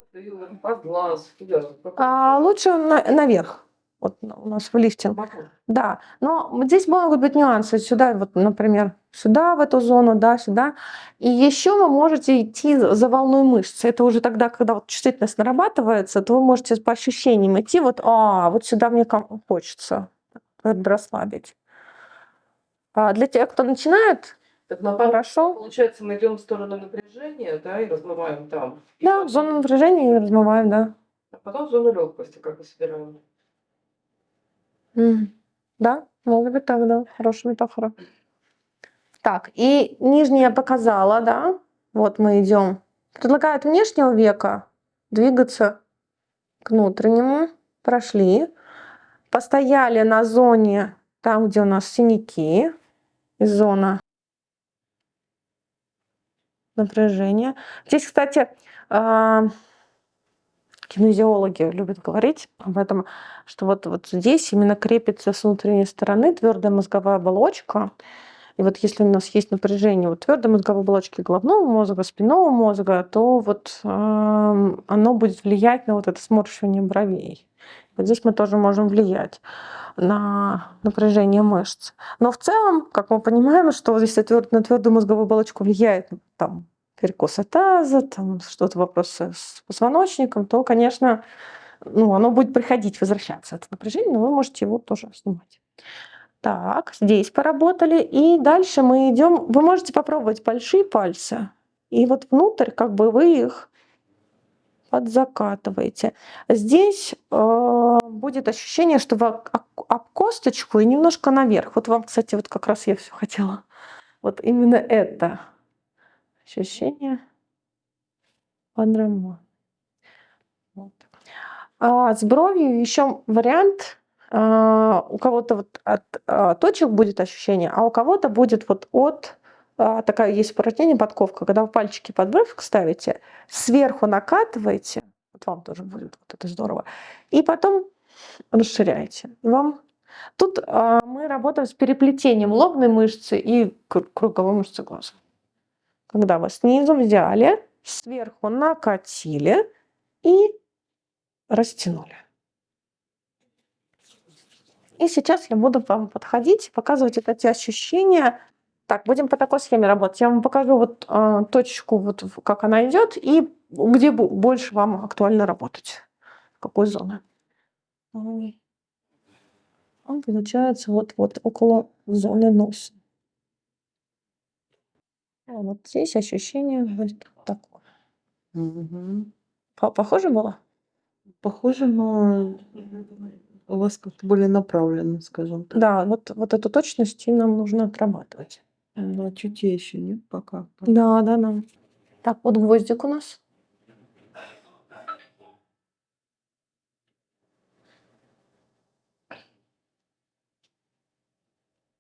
Под глаз, туда. А лучше на- наверх. Вот у нас в лифтинг. Да, но здесь могут быть нюансы. Сюда, вот, например, сюда, в эту зону, да, сюда. И еще вы можете идти за волной мышцы. Это уже тогда, когда вот чувствительность нарабатывается, то вы можете по ощущениям идти, вот, а, вот сюда мне хочется расслабить. А для тех, кто начинает, Так наоборот, Хорошо. получается, мы идем в сторону напряжения, да, и размываем там. И Да, потом- зону напряжения размываем, да. А потом зону легкости, как мы собираем. Да, может быть так, да. Хорошая метафора. Так, и нижнее я показала, да. Вот мы идем. Предлагаю от внешнего века двигаться к внутреннему. Прошли. Постояли на зоне, там, где у нас синяки. Зона напряжения. Здесь, кстати, а, кинезиологи любят говорить об этом, что вот, вот здесь именно крепится с внутренней стороны твердая мозговая оболочка. И вот если у нас есть напряжение вот твердой мозговой оболочки головного мозга, спинного мозга, то вот эм, оно будет влиять на вот это сморщивание бровей. Вот здесь мы тоже можем влиять на напряжение мышц. Но в целом, как мы понимаем, что вот если на твердую мозговую оболочку влияет там перекоса таза, там что-то вопросы с позвоночником, то, конечно, ну, оно будет приходить, возвращаться, это напряжение, но вы можете его тоже снимать. Так, здесь поработали. И дальше мы идем. Вы можете попробовать большие пальцы. И вот внутрь, как бы вы их подзакатываете. Здесь э, будет ощущение, что вы об косточку и немножко наверх. Вот вам, кстати, вот как раз я все хотела. Вот именно это ощущение подрамон. Вот. А с бровью еще вариант. а, у кого-то вот от а, точек будет ощущение, а у кого-то будет вот от а, такая есть упражнение подковка, когда вы пальчики под бровь ставите, сверху накатываете, вот вам тоже будет вот это здорово, и потом расширяете. Вам тут а, мы работаем с переплетением лобной мышцы и кру- круговой мышцы глаза. Когда вы снизу взяли, сверху накатили и растянули. И сейчас я буду вам подходить показывать вот эти ощущения. Так, будем по такой схеме работать. Я вам покажу вот а, точечку, вот как она идет, и где больше вам актуально работать. В какой зоне. Ой. Он получается вот, вот около зоны носа. А вот здесь ощущение будет такое. Мгм. По- Похоже было? Похоже, но у вас как-то более направленно, скажем так. Да, вот, вот эту точность и нам нужно отрабатывать. Но чутье еще нет пока. Да, да, да. Так, вот гвоздик у нас.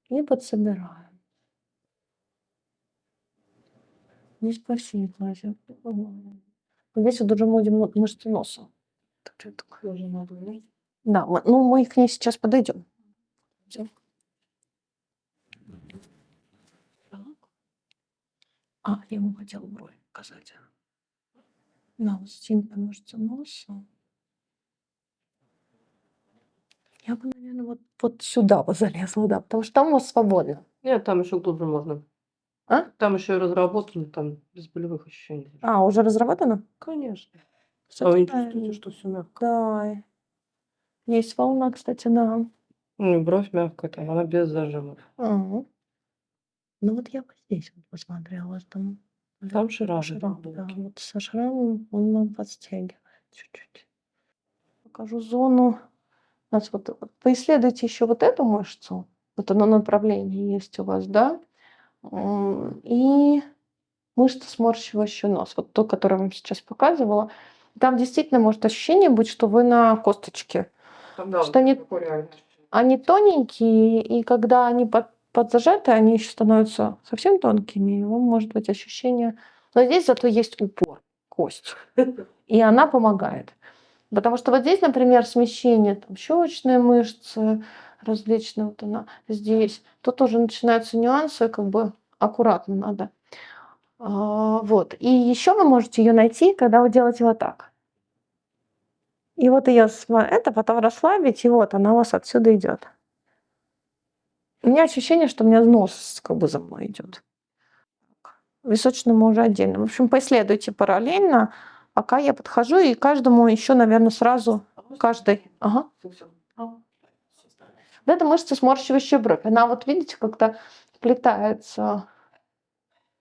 И подсобираем. Здесь по глазе. Вот Здесь вот уже мы мо- мышцы носа. Так, надо, да? Да, мы- ну мы к ней сейчас подойдем. Так. А, я ему хотела брови показать. На вот стенка мышцы носа. Я бы, наверное, вот, вот сюда бы залезла, да, потому что там у вас свободно. Нет, там еще глубже можно. А? Там еще и разработано, там без болевых ощущений. А, уже разработано? Конечно. Кстати, А вы не чувствуете, что все мягко? Да. Есть волна, кстати, да. Ну, и бровь мягкая, там она без зажимов. Ага. Ну вот я бы здесь вот посмотрела, там Там шрамы шрам, да, вот со шрамом он нам подстегивает чуть-чуть. Покажу зону. У нас вот, вот поисследуйте еще вот эту мышцу. Вот оно направление есть у вас, да? М, И мышца, сморщивающая нос. Вот то, которое я вам сейчас показывала. Там действительно может ощущение быть, что вы на косточке. Там, да, Что не- такое реально ощущение. Они тоненькие, и когда они под, подзажаты, они еще становятся совсем тонкими, и вам может быть ощущение... Но здесь зато есть упор, кость, и она помогает. Потому что вот здесь, например, смещение там, щечной мышцы, различные, вот она здесь. Тут тоже начинаются нюансы, как бы аккуратно надо. А, Вот. И еще вы можете ее найти, когда вы делаете вот так. И вот ее это потом расслабить, и вот она у вас отсюда идет. У меня ощущение, что у меня нос как бы за мной идет. Височному уже отдельно. В общем, поисследуйте параллельно, пока я подхожу, и каждому еще, наверное, сразу, каждый. Ага. Вот эта мышца сморщивающая бровь. Она вот, видите, как-то вплетается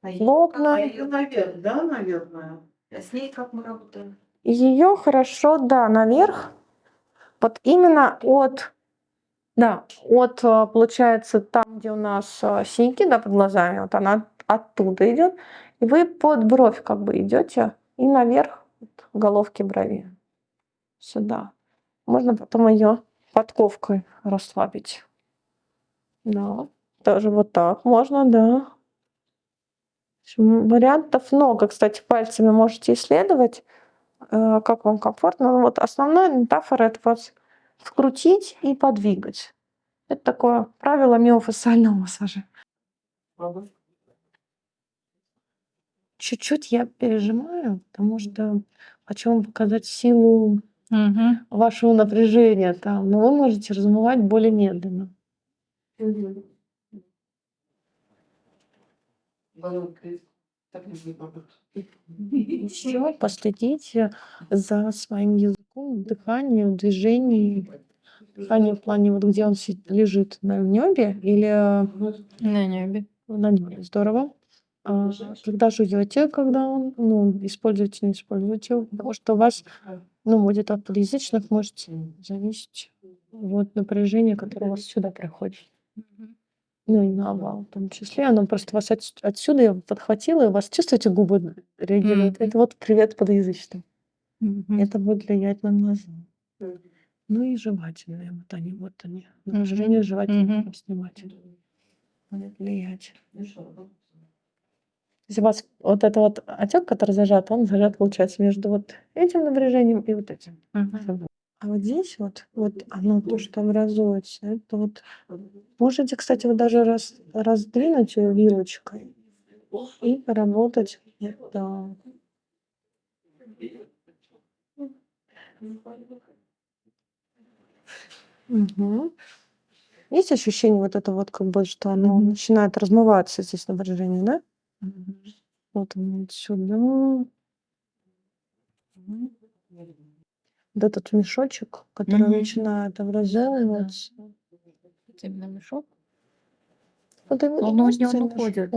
А а Ее наверх, да, наверное? её- С ней как мы работаем? Ее хорошо, да, наверх. Вот именно от, да, от, а, получается, там, где у нас а, синяки, да, под глазами, вот она оттуда идет, и вы под бровь как бы идете и наверх от головки брови сюда. Можно потом ее подковкой расслабить. Да, даже вот так можно, да. Вариантов много. Кстати, пальцами можете исследовать э, как вам комфортно. Ну, вот основная метафора это вас вкрутить и подвигать. Это такое правило миофасциального массажа. Чуть-чуть я пережимаю, потому что хочу вам показать силу вашего напряжения там. Но вы можете размывать более медленно. Баллонкой так не могут. Еще последите за своим языком, дыханием, движением. Дыхание в плане, вот где он си- лежит на небе или На небе. на небе. Здорово. А, когда жуете, когда он, ну, используете, не используете, потому что у вас, ну, будет от язычных мышц зависеть вот напряжение, которое у вас сюда проходит. Ну и на овал в том числе. Оно просто вас от- отсюда я подхватила, и у вас чувствуете губы реагируют. Это вот привет подъязычным. Это будет влиять на глаза. Ну и жевательные, вот они, вот они. Напряжение жевательных снимать. Будет влиять. Если у вас вот это вот отек, который зажат, он зажат, получается, между вот этим напряжением и вот этим. Мгм. А вот здесь вот, вот оно то, что образуется, это вот можете, кстати, вот даже раз, раздвинуть её вилочкой и поработать так. Мгм. Есть ощущение вот это вот, как бы, что оно начинает размываться здесь напряжение, да? Вот оно вот сюда. Вот этот мешочек, который Мгм. начинает образовываться. Это именно мешок? Вот и Он у него мешка. уходит.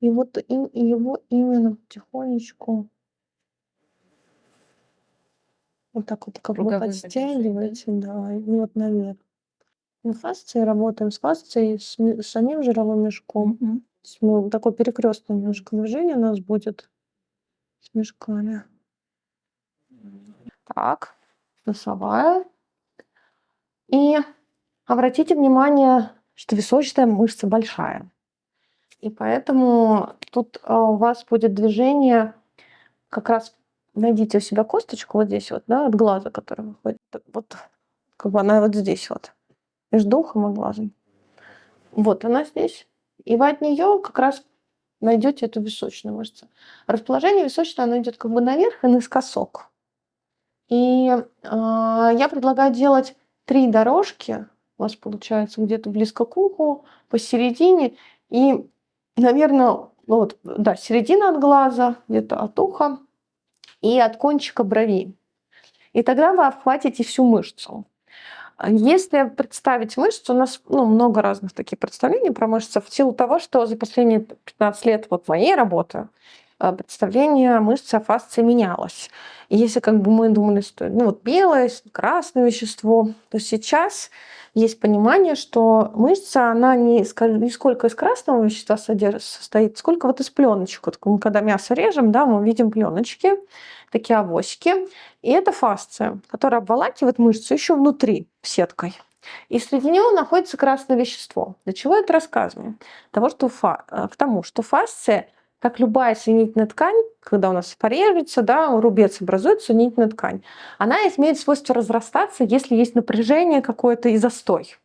И вот им- и его именно потихонечку вот так вот как бы Круговыми подстегиваете, да, и вот наверх. Мы фасцией работаем, с фасцией, с, ми- с самим жировым мешком. Мгм. Вот такое перекрестное немножко движение у нас будет с мешками. Так, носовая. И обратите внимание, что височная мышца большая. И поэтому тут а, у вас будет движение, как раз найдите у себя косточку вот здесь вот, да, от глаза, которая выходит. Вот, как бы она вот здесь вот, между ухом и глазом. Вот она здесь. И вы от нее как раз найдете эту височную мышцу. Расположение височной, оно идет как бы наверх и наискосок. И а, я предлагаю делать три дорожки. У вас получается где-то близко к уху, посередине. И, наверное, вот, да, середина от глаза, где-то от уха и от кончика брови. И тогда вы обхватите всю мышцу. Если представить мышцу, у нас ну, много разных таких представлений про мышцы, в силу того, что за последние 15 лет вот моей работы э, представление мышцы о фасции менялось. И если как бы мы думали, что ну, вот белое, красное вещество, то сейчас есть понимание, что мышца, она не, не сколько из красного вещества состоит, сколько вот из пленочек. Вот мы когда мясо режем, да, мы видим пленочки, такие авосики. И это фасция, которая обволакивает мышцу еще внутри сеткой. И среди него находится красное вещество. Для чего я это рассказываю? Того, что фа- э, к что фасция, как любая соединительная ткань, когда у нас порежется, да, рубец образуется, соединительная ткань, она имеет свойство разрастаться, если есть напряжение какое-то и застой.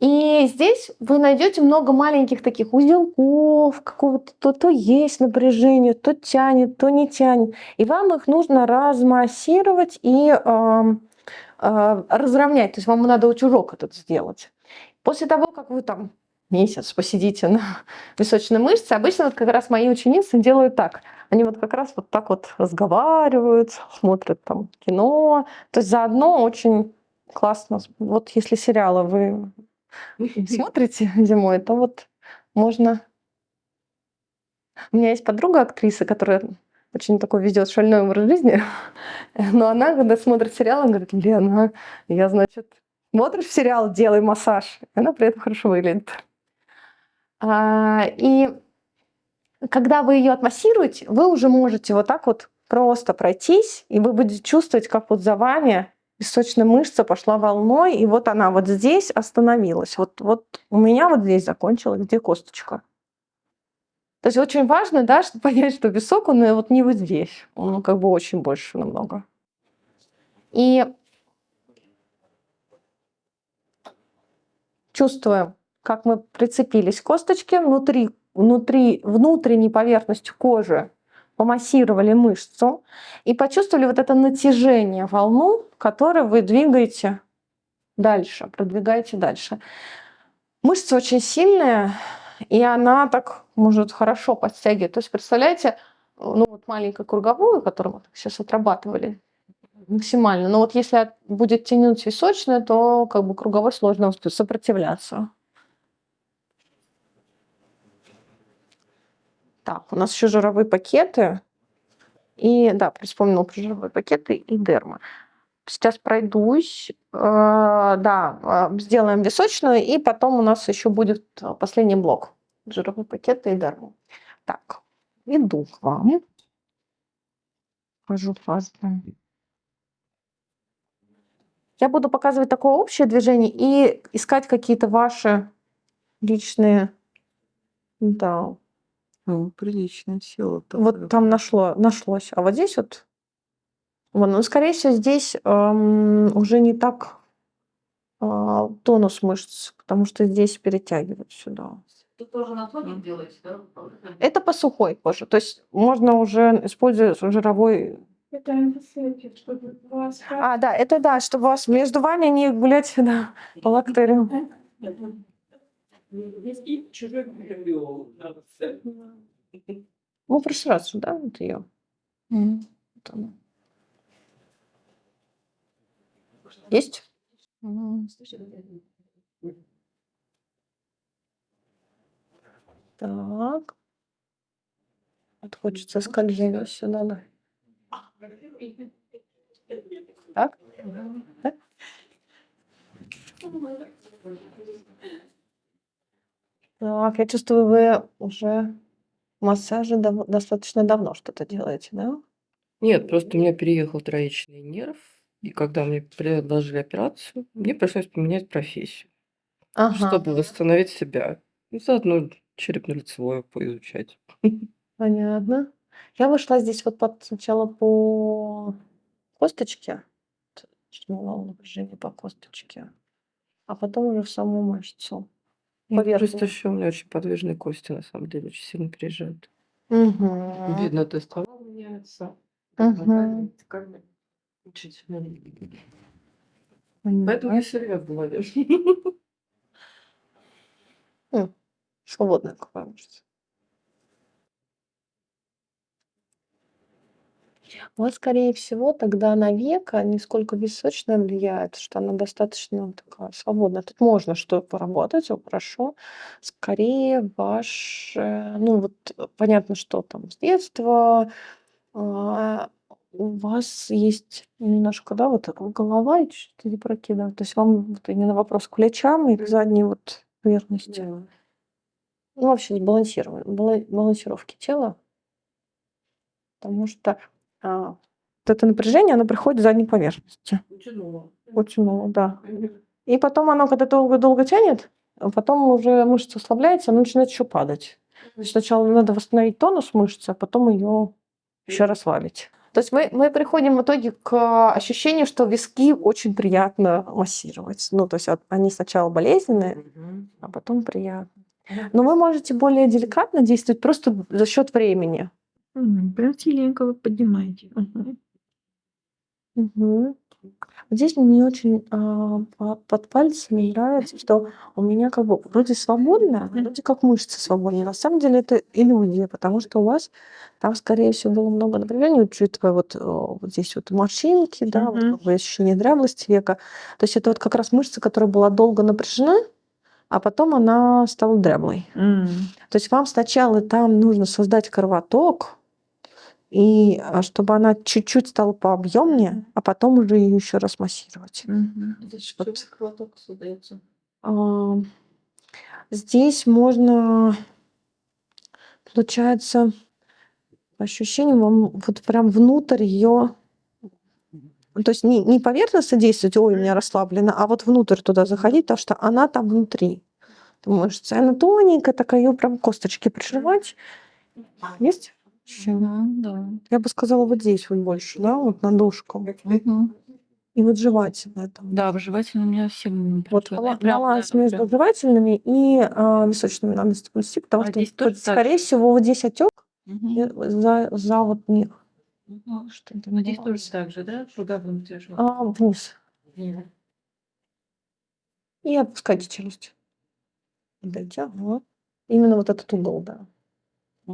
И здесь вы найдете много маленьких таких узелков, какого-то то, то есть напряжение, то тянет, то не тянет. И вам их нужно размассировать и эм, э, разровнять. То есть вам надо утюжок этот сделать. После того, как вы там месяц посидите на височной мышце, обычно вот как раз мои ученицы делают так. Они вот как раз вот так вот разговаривают, смотрят там кино. То есть заодно очень классно. Вот если сериалы вы смотрите зимой, то вот можно У меня есть подруга актриса, которая очень такой ведет шальной образ жизни, но она, когда смотрит сериал, она говорит, Лена, я, значит, смотришь сериал, делай массаж. И она при этом хорошо выглядит. А, и когда вы ее отмассируете, вы уже можете вот так вот просто пройтись, и вы будете чувствовать, как вот за вами височная мышца пошла волной, и вот она вот здесь остановилась. Вот, вот у меня вот здесь закончилась, где косточка. То есть очень важно, да, чтобы понять, что висок, он э, вот не вот здесь, он как бы очень больше намного. И чувствуем, как мы прицепились к косточке внутри, внутри, внутренней поверхностью кожи, помассировали мышцу и почувствовали вот это натяжение, волну, которой вы двигаете дальше, продвигаете дальше. Мышца очень сильная, и она так может хорошо подтягивать. То есть, представляете, ну вот маленькую круговую, которую мы сейчас отрабатывали максимально, но вот если будет тянуть височная, то как бы круговой сложно сопротивляться. Так, у нас еще жировые пакеты. И да, вспомнила про жировые пакеты и дерма. Сейчас пройдусь, э, да, э, сделаем височную, и потом у нас еще будет э, последний блок. Жировые пакеты и дерма. Так, иду к вам. Хожу фазно. Я буду показывать такое общее движение и искать какие-то ваши личные, да, Ну, приличная сила. вот там нашло, нашлось. А вот здесь вот, вон, ну, скорее всего, здесь эм, уже не так а, тонус мышц, потому что здесь перетягивают сюда. Тут тоже на тоник делаете, да? Это по сухой коже. То есть можно уже, используя жировой... Это антисептик, чтобы вас... А, да, это да, чтобы у вас между вами не гулять да, по лактериям. Ну, просто раз, да, вот ее. Вот она. Есть? Так. Вот хочется скольжения сюда. да. Так? Так? Так, я чувствую, вы уже в массаже дав- достаточно давно что-то делаете, да? Нет, просто у меня переехал троичный нерв, и когда мне предложили операцию, мне пришлось поменять профессию, Ага, чтобы восстановить себя. И заодно черепно-лицевое поизучать. понятно. Я вышла здесь вот под, сначала по косточке, т- чувствовала напряжение по косточке, а потом уже в саму мышцу. Ну, Поверхность. Просто еще у меня очень подвижные кости, на самом деле, очень сильно приезжают. Мгм. Видно, то есть она меняется. Мгм. Поэтому я серьезно молодежь. Свободная какая Вот, скорее всего, тогда на века не сколько височная влияет, что она достаточно такая свободная. Тут можно что поработать, всё хорошо. Скорее ваш, э, ну вот э, понятно, что там с детства а, у вас есть немножко, да, вот так вот голова и чуть-чуть не прокидывает. То есть вам вот именно вопрос к плечам и к задней вот поверхности. Ну, вообще сбалансирован- бала- балансировки тела. Потому что а, вот это напряжение, оно приходит с задней поверхности. Очень много, да. И потом оно, когда долго-долго тянет, а потом уже мышца ослабляется, она начинает еще падать. То есть сначала надо восстановить тонус мышцы, а потом ее еще расслабить. То есть мы, мы приходим в итоге к ощущению, что виски очень приятно массировать. Ну, то есть они сначала болезненные, а потом приятно. Но вы можете более деликатно действовать просто за счет времени. М, Прям сильненько вы поднимаете. Мгм. Вот Здесь мне очень а, по- под пальцами нравится, что у меня как бы вроде свободно, вроде как мышцы свободны. На самом деле это иллюзия, потому что у вас там, скорее всего, было много напряжения, учитывая вот, э, вот здесь вот морщинки, да, вот Мгм. как бы ощущение дряблости века. То есть это вот как раз мышца, которая была долго напряжена, а потом она стала дряблой. М. То есть вам сначала там нужно создать кровоток, и а, чтобы она чуть-чуть стала пообъемнее, а потом уже ее еще раз массировать. Мгм. Вот. кровоток создается? А, Здесь можно, получается, по ощущениям, вам вот прям внутрь ее, то есть не, не поверхностно действовать, ой, у меня расслаблено, а вот внутрь туда заходить, потому что она там внутри. Мышца, И она тоненькая, такая, ее прям косточки пришивать. Есть? Ощущение? да. Я бы сказала, вот здесь вот больше, да, вот над ушком. И вот жевательная там. Да, в жевательном у меня все Вот бала- баланс между жевательными и а, височными надо соблюсти, потому А что здесь вот, тоже так скорее всего вот здесь отек за, за вот них. Что это? Ну, здесь тоже так же, да? Внутрь живота? А, вниз. Мгм. И отпускайте челюсть. Дайте, вот. Именно вот этот угол, да.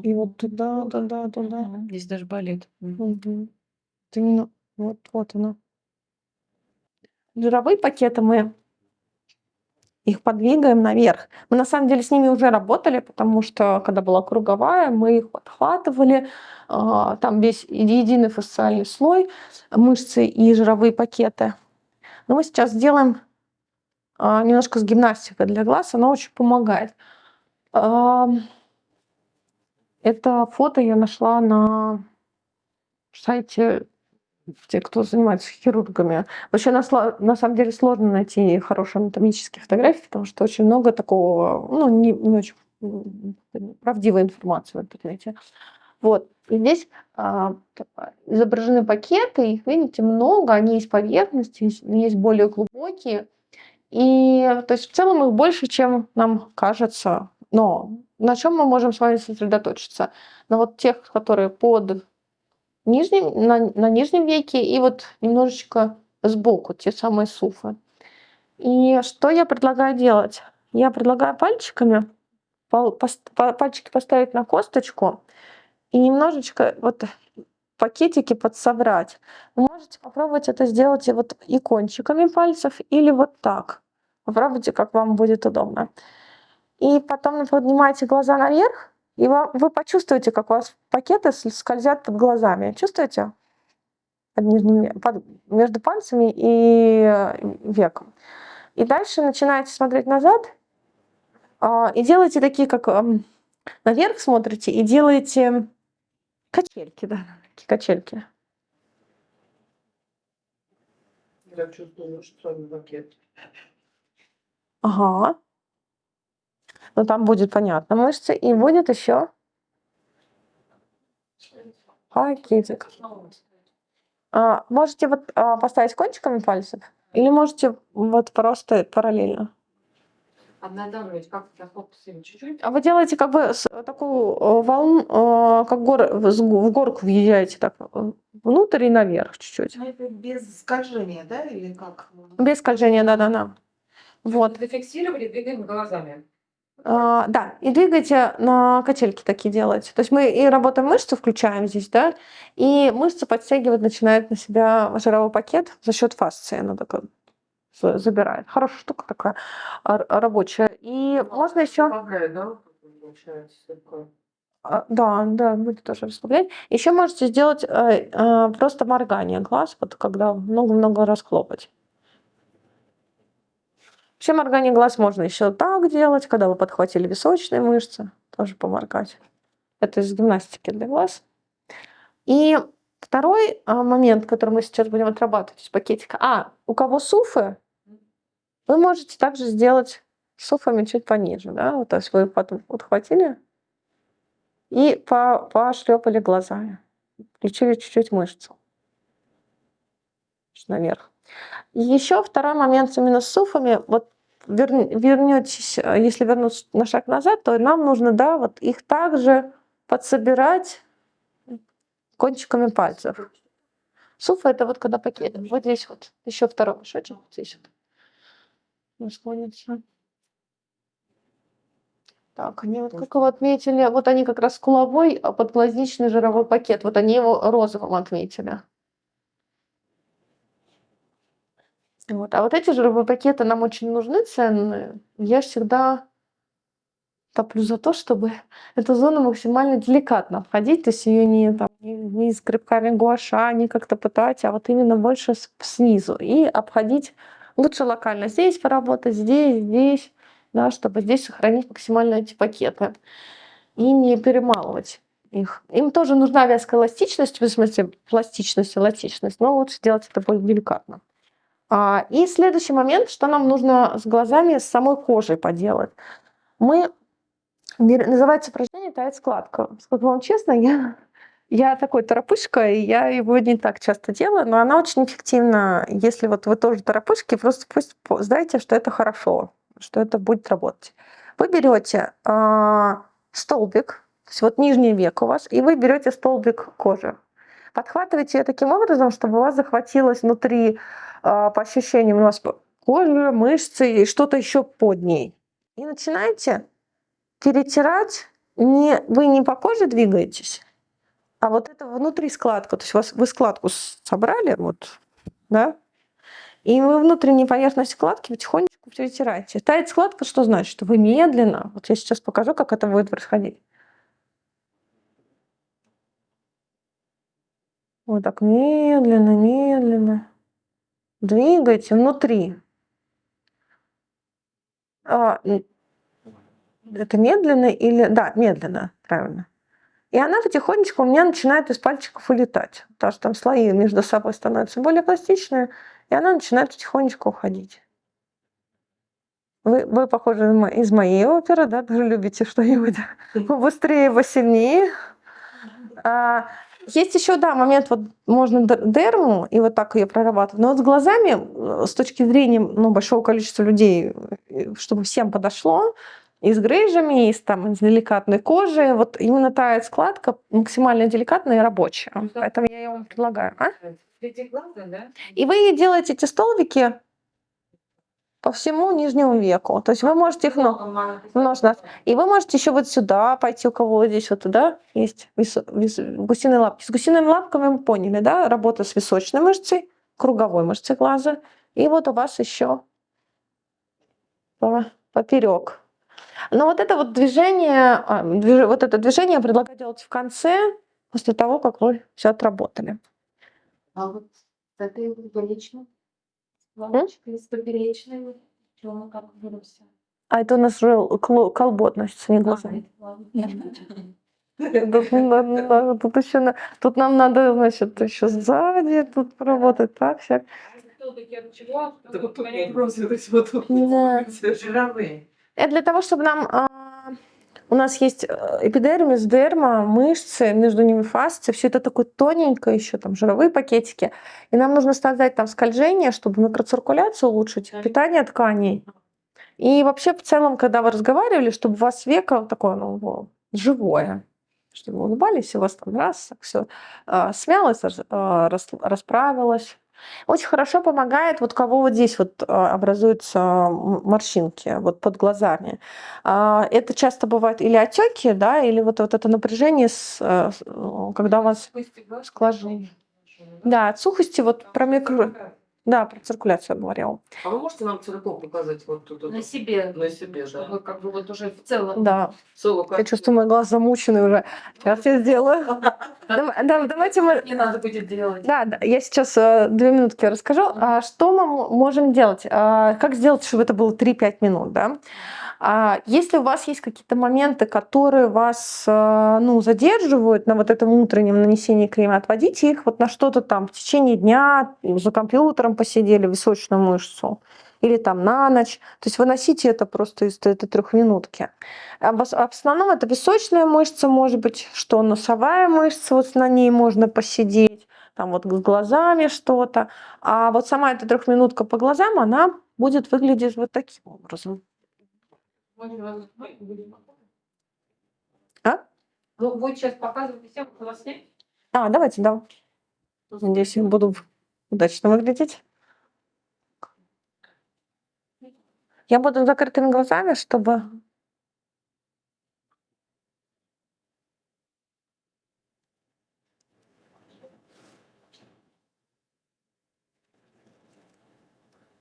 И вот туда, туда, туда. Мгм. Здесь даже болит. М. Мгм. Вот именно, вот, вот она. Жировые пакеты мы их подвигаем наверх. Мы на самом деле с ними уже работали, потому что когда была круговая, мы их подхватывали. а, Там весь еди- единый фасциальный слой, мышцы и жировые пакеты. Но мы сейчас сделаем а, немножко с гимнастикой для глаз, она очень помогает. Ам, Это фото я нашла на сайте, те, кто занимается хирургами. Вообще, на, сла- на самом деле, сложно найти хорошие анатомические фотографии, потому что очень много такого, ну, не, не очень правдивой информации в интернете. Вот. И здесь а, изображены пакеты, их, видите, много, они есть поверхности, есть более глубокие. И то есть в целом их больше, чем нам кажется. Но на чем мы можем с вами сосредоточиться? На вот тех, которые под нижним, на, на нижнем веке и вот немножечко сбоку, те самые суфы. И что я предлагаю делать? Я предлагаю пальчиками, пальчики поставить на косточку и немножечко вот пакетики подсобрать. Вы можете попробовать это сделать и вот и кончиками пальцев, или вот так. Попробуйте, как вам будет удобно. И потом поднимайте глаза наверх, и вам, вы почувствуете, как у вас пакеты скользят под глазами. Чувствуете? Под нижним ве- под- между пальцами и э, веком. И дальше начинаете смотреть назад а, и делаете такие, как ам, наверх смотрите, и делаете качельки, да, такие качельки. Я чувствую, что пакет. Ага. Но там будет понятно мышцы, и будет еще пакетик. А, можете вот а, поставить кончиками пальцев, или можете вот просто параллельно. Давлюсь, как чуть-чуть. А вы делаете как бы с- такую э, волну, э, как гор, в горку въезжаете так э, внутрь и наверх чуть-чуть. Ну, это без скольжения, да, или как? Без скольжения, да-да-да. Вот. Зафиксировали, двигаем глазами. А, да, и двигайте на качельки такие делать. То есть мы и работаем мышцу, включаем здесь, да, и мышца подтягивать начинает на себя жировой пакет за счет фасции. Она такая за- забирает. Хорошая штука такая рабочая. И можно еще... Да? А, Да, да, будет тоже расслаблять. Еще можете сделать э, э, просто моргание глаз, вот когда много-много раз хлопать. Вообще моргание глаз можно еще так делать, когда вы подхватили височные мышцы, тоже поморгать. Это из гимнастики для глаз. И второй а, момент, который мы сейчас будем отрабатывать из пакетика. А, у кого суфы, вы можете также сделать суфами чуть пониже, да, вот, то есть вы под- подхватили и по, пошлепали глазами. Включили чуть-чуть мышцу. Наверх. Еще второй момент именно с суфами. Вот вернетесь, э, если вернуться на шаг назад, то нам нужно, да, вот их также подсобирать кончиками пальцев. Суфа это вот когда пакет. Вот здесь вот. Еще второй мешочек. Вот здесь вот. Наклонится. Так, они вот как его отметили, вот они как раз скуловой, а подглазничный жировой пакет, вот они его розовым отметили. Вот. А вот эти жировые пакеты нам очень нужны, ценные. Я всегда топлю за то, чтобы эту зону максимально деликатно обходить, то есть ее не, там, не, не скребками гуаша, не как-то пытать, а вот именно больше с- снизу. И обходить лучше локально. Здесь поработать, здесь, здесь, да, чтобы здесь сохранить максимально эти пакеты и не перемалывать их. Им тоже нужна вязкая эластичность, в смысле пластичность, эластичность, но лучше делать это более деликатно. А, и следующий момент, что нам нужно с глазами, с самой кожей поделать. Мы, называется упражнение «Тает складка». Скажу вам честно, я, я такой торопышка, и я его не так часто делаю, но она очень эффективна. Если вот вы тоже торопышки, просто пусть знаете, что это хорошо, что это будет работать. Вы берете а, столбик, то есть вот нижнее веко у вас, и вы берете столбик кожи. Подхватываете ее таким образом, чтобы у вас захватилось внутри, а, по ощущениям, у вас п- кожа, мышцы и что-то еще под ней. И начинаете перетирать. Не, вы не по коже двигаетесь, а вот это внутри складка. То есть вас, вы складку собрали, вот, да, и вы внутренней поверхность складки потихонечку перетираете. Тает складка, что значит? Вы медленно, вот я сейчас покажу, как это будет происходить. Вот так медленно, медленно двигаете внутри. А, это медленно или... Да, медленно, правильно. И она потихонечку у меня начинает из пальчиков улетать. Потому что там слои между собой становятся более пластичные, и она начинает потихонечку уходить. Вы, вы мо- из моей оперы, да, тоже любите что-нибудь быстрее, посильнее. А, есть еще, да, момент, вот можно дерму и вот так ее прорабатывать. Но вот с глазами, э, с точки зрения ну, большого количества людей, э, чтобы всем подошло, и с грыжами, и с, там, и с деликатной кожей, вот именно тает складка максимально деликатная и рабочая. Поэтому я ее вам предлагаю. А? И вы делаете эти столбики по всему нижнему веку. То есть вы можете их... ну, Нужно. И вы можете еще вот сюда пойти, у кого вот здесь вот туда есть вис- вис- гусиные лапки. С гусиными лапками мы поняли, да? Работа с височной мышцей, круговой мышцей глаза. И вот у вас еще поперек. Но вот это вот движение, а, вот это движение я предлагаю делать в конце, после того, как вы все отработали. А вот с этой поперечной, лампочкой с поперечной, что мы как боремся? А это у нас уже к колбу относится, не глаза. Тут, на- тут еще на- тут нам надо, значит, еще сзади тут поработать, так, всяк. Да. Это для того, чтобы нам... у нас есть э, эпидермис, дерма, мышцы, между ними фасции, все это такое тоненькое еще, там жировые пакетики. И нам нужно создать там скольжение, чтобы микроциркуляцию улучшить, питание тканей. И вообще в целом, когда вы разговаривали, чтобы у вас веко такое, ну, во, живое. Чтобы вы улыбались, и у вас там раз, так все смялось, раз- а, рас- расправилось. Очень хорошо помогает, вот кого вот здесь вот а, образуются морщинки, вот под глазами. А, Это часто бывает или отеки, да, или вот, вот это напряжение, с, э, э, когда у вас скважина. Да, от сухости, вот про микро... Да, про циркуляцию я говорила. А вы можете нам целиком показать вот тут? На себе. На себе, да. Чтобы как бы вот уже в целом. Да, Целую я чувствую, мой глаз замученный уже. Сейчас я сделаю. Давай- да, Давайте мы... Не надо будет делать. Да, я сейчас э, две минутки расскажу. А, что мы можем делать? А, как сделать, чтобы это было 3-5 минут, да? А, если у вас есть какие-то моменты, которые вас э, ну, задерживают на вот этом утреннем нанесении крема, отводите их вот на что-то там в течение дня, за компьютером посидели, височную мышцу, или там на ночь. То есть выносите это просто из этой трехминутки. А а в основном это височная мышца, может быть, что носовая мышца, вот на ней можно посидеть, там вот с глазами что-то. А вот сама эта трехминутка по глазам, она будет выглядеть вот таким образом. А? Ну, вы сейчас показываете всем, кто вас снять? А, давайте, да. Надеюсь, я буду удачно выглядеть. Я буду с закрытыми глазами, чтобы...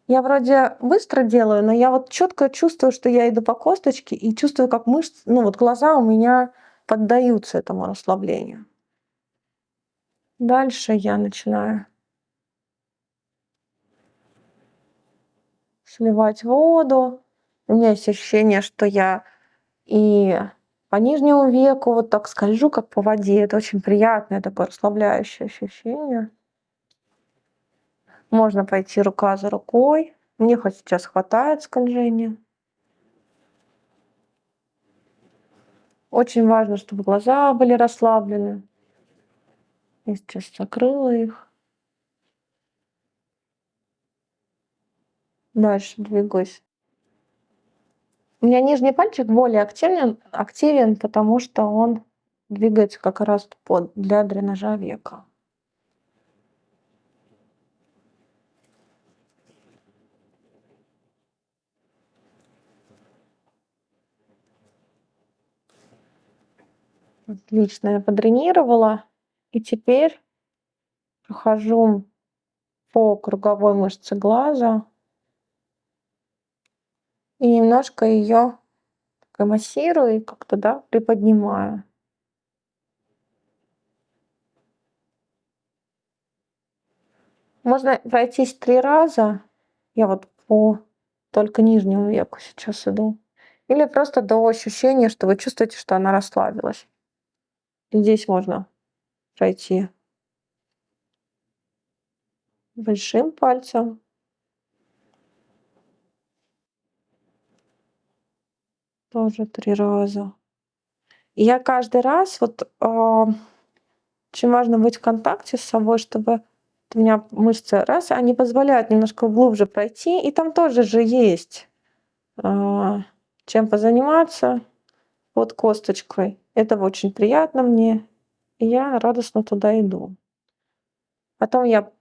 Я вроде быстро делаю, но я вот четко чувствую, что я иду по косточке и чувствую, как мышцы, ну вот глаза у меня поддаются этому расслаблению. Дальше я начинаю сливать воду. У меня есть ощущение, что я и по нижнему веку вот так скольжу, как по воде. Это очень приятное такое расслабляющее ощущение. Можно пойти рука за рукой. Мне хоть сейчас хватает скольжения. Очень важно, чтобы глаза были расслаблены. Я сейчас закрыла их. Дальше двигаюсь. У меня нижний пальчик более активен, активен, потому что он двигается как раз под, для дренажа века. Отлично, я подренировала. И теперь прохожу по круговой мышце глаза и немножко ее массирую и как-то да, приподнимаю. Можно пройтись три раза. Я вот по только нижнему веку сейчас иду. Или просто до ощущения, что вы чувствуете, что она расслабилась. Здесь можно пройти большим пальцем. Тоже три раза. Я каждый раз вот а, очень важно быть в контакте с собой, чтобы у меня мышцы раз, они позволяют немножко глубже пройти, и там тоже же есть а, чем позаниматься под косточкой. Это очень приятно мне, и я радостно туда иду. Потом я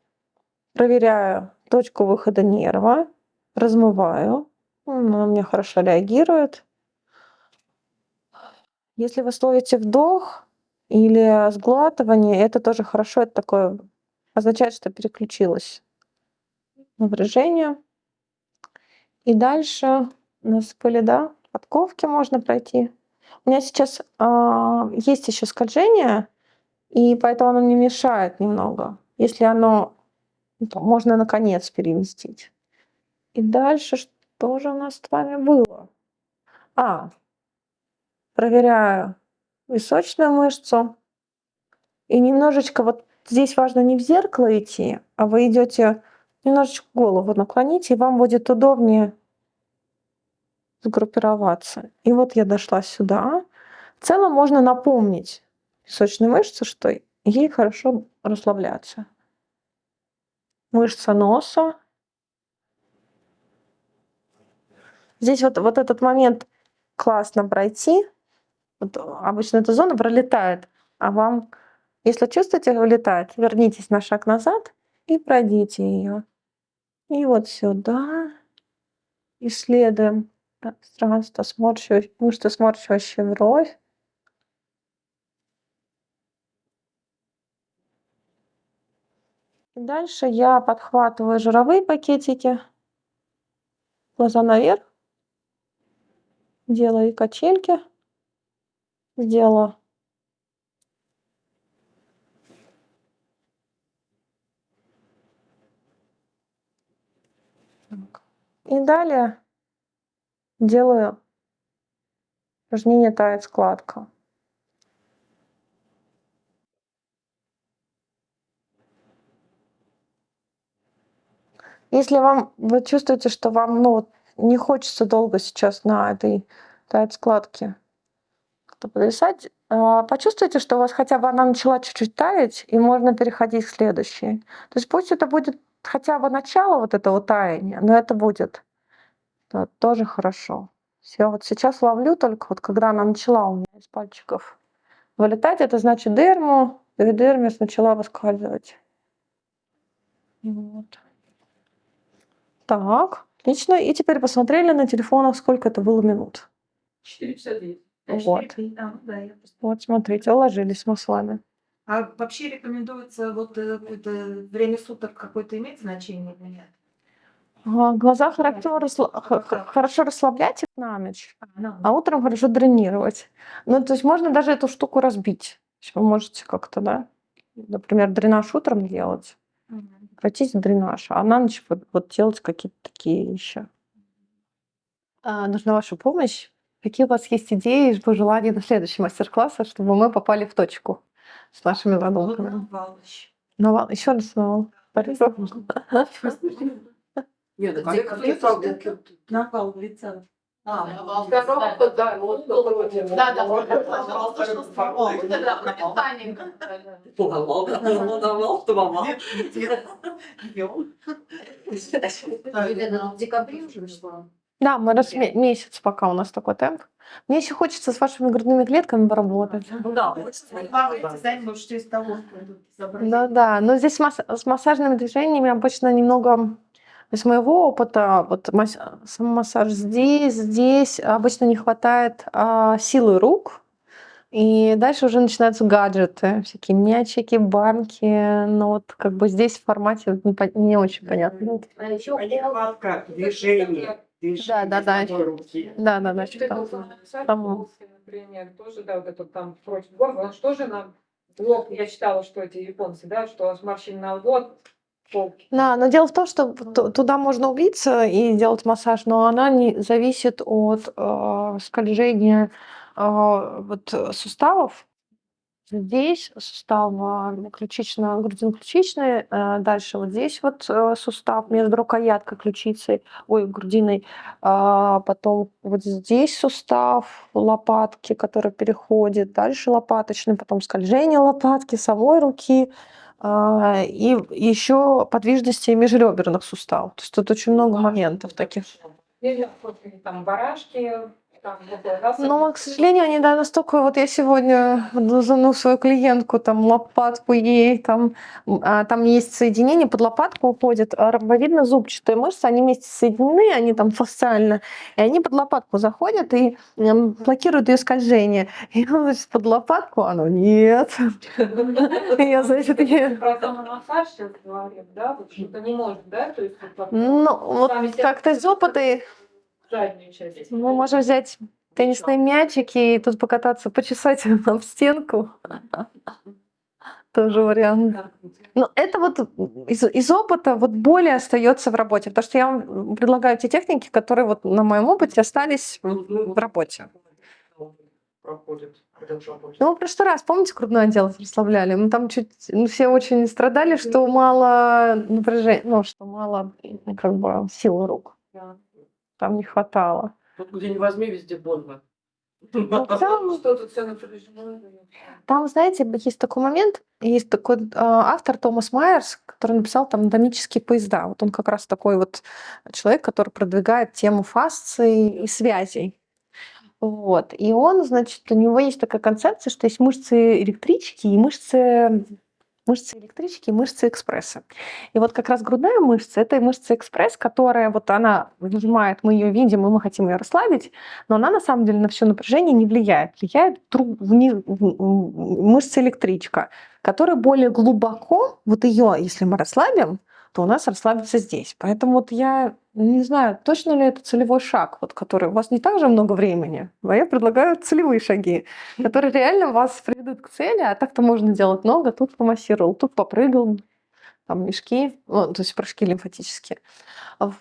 проверяю точку выхода нерва, размываю, она у меня хорошо реагирует. Если вы словите вдох или сглатывание, это тоже хорошо, это такое означает, что переключилось напряжение. И дальше у нас были, да, подковки можно пройти. У меня сейчас э, есть еще скольжение, и поэтому оно мне мешает немного. Если оно то можно наконец переместить. И дальше что же у нас с вами было? А, проверяю височную мышцу. И немножечко вот здесь важно не в зеркало идти, а вы идете немножечко голову наклоните, и вам будет удобнее сгруппироваться. И вот я дошла сюда. В целом можно напомнить височной мышце, что ей хорошо расслабляться. Мышца носа. Здесь вот, вот этот момент классно пройти. Вот обычно эта зона пролетает, а вам, если чувствуете, вылетает, вернитесь на шаг назад и пройдите ее. И вот сюда. Исследуем пространство, сморщивающее, мышцы, сморщивающие бровь. И дальше я подхватываю жировые пакетики, глаза наверх, делаю качельки, сделала. И далее делаю упражнение тает складка. Если вам вы чувствуете, что вам ну, вот не хочется долго сейчас на этой тает складке подвисать, а, почувствуйте, что у вас хотя бы она начала чуть-чуть таять, и можно переходить к следующей. То есть пусть это будет хотя бы начало вот этого таяния, но это будет да, тоже хорошо. Я вот сейчас ловлю только вот когда она начала у меня из пальчиков вылетать, это значит дерму, эпидермис начала выскальзывать. Вот. Так, отлично. И теперь посмотрели на телефонах, сколько это было минут. 4,59. Вот. А, да, я просто- Вот, смотрите, уложились мы с вами. А вообще рекомендуется вот э, это время суток какое-то иметь значение или нет? А, Глаза хорошо, расла- х- х- хорошо расслаблять их на ночь, а утром хорошо дренировать. Ну, то есть можно даже эту штуку разбить. То есть Вы можете как-то, да, например, дренаж утром делать, прекратить дренаж, а на ночь вот, вот делать какие-то такие вещи. А, нужна ваша помощь. Какие у вас есть идеи и пожелания на следующий мастер-класс, чтобы мы попали в точку с нашими задумками? Навал, еще раз навал. Хорошо. Нет, Где коллега конфликт? написал, Навал лица. А, Здорово, да, вот такой вот. Да, да, это, пожалуйста, что сказал. Вот это, пропитание. Да. В декабре уже вышла. Да, мы раз в месяц, пока у нас такой темп. Мне еще хочется с вашими грудными клетками поработать. Ну да, что из того, что собрали. Да, да. Но здесь с массажными движениями обычно немного из моего опыта, вот сам массаж здесь, здесь обычно не хватает а, силы рук. И дальше уже начинаются гаджеты, всякие мячики, банки. Но вот как бы здесь в формате не, по- не очень понятно. А еще Нехватка движения. Да, да, да. руки. Да, да, да, что там. например, тоже, да, вот это там против горла, он же тоже нам лоб, я читала, что эти японцы, да, что с морщин на лоб. Да, но дело в том, что ту- туда можно убиться и делать массаж, но она не зависит от э, скольжения э, вот, э, суставов. Здесь сустав э, ключично, грудино-ключичный, э, дальше вот здесь вот э, сустав между рукояткой, ключицей, ой, грудиной, а потом вот здесь сустав лопатки, который переходит, дальше лопаточный, потом скольжение лопатки, самой руки, и еще подвижности межреберных суставов. То есть тут очень много моментов таких. Там барашки, Но, к сожалению, они да, настолько... Вот я сегодня ну, свою клиентку, там, лопатку ей, там, а, там есть соединение, под лопатку уходит а ромбовидно-зубчатые мышцы, они вместе соединены, они там фасциально, и они под лопатку заходят и блокируют ее скольжение. И он, значит, под лопатку, оно нет. И Я, значит. Про сейчас говорим, да, вот что-то не может, да, Ну, вот как-то из опыта заднюю часть. мы можем взять теннисные мячики и тут покататься, почесать об стенку. Тоже вариант. Но это вот из, из опыта вот более остается в работе, потому что я вам предлагаю те техники, которые вот на моем опыте остались в работе. Проходит. этот рабочий. Ну, в прошлый раз, помните, грудной отдел расслабляли? Мы там чуть, ну, все очень страдали, что мало напряжения, ну, что мало, ну, как бы, силы рук. Да. Там не хватало. Тут где не возьми, везде больно. Ну, там, Что тут все напряжено? Там, знаете, есть такой момент, есть такой э, автор Томас Майерс, который написал там «Анатомические поезда». Вот он как раз такой вот человек, который продвигает тему фасции и связей. Вот. И он, значит, у него есть такая концепция, что есть мышцы электрички и мышцы мышцы электрички и мышцы экспресса. И вот как раз грудная мышца – это мышца экспресс, которая вот она выжимает, мы ее видим, и мы хотим ее расслабить, но она на самом деле на все напряжение не влияет. Влияет мышца электричка, которая более глубоко, вот ее, если мы расслабим, то у нас расслабится здесь. Поэтому вот я не знаю, точно ли это целевой шаг, вот, который у вас не так же много времени, а я предлагаю целевые шаги, которые реально вас приведут к цели, а так-то можно делать много, тут помассировал, тут попрыгал, там мешки, ну, то есть прыжки лимфатические.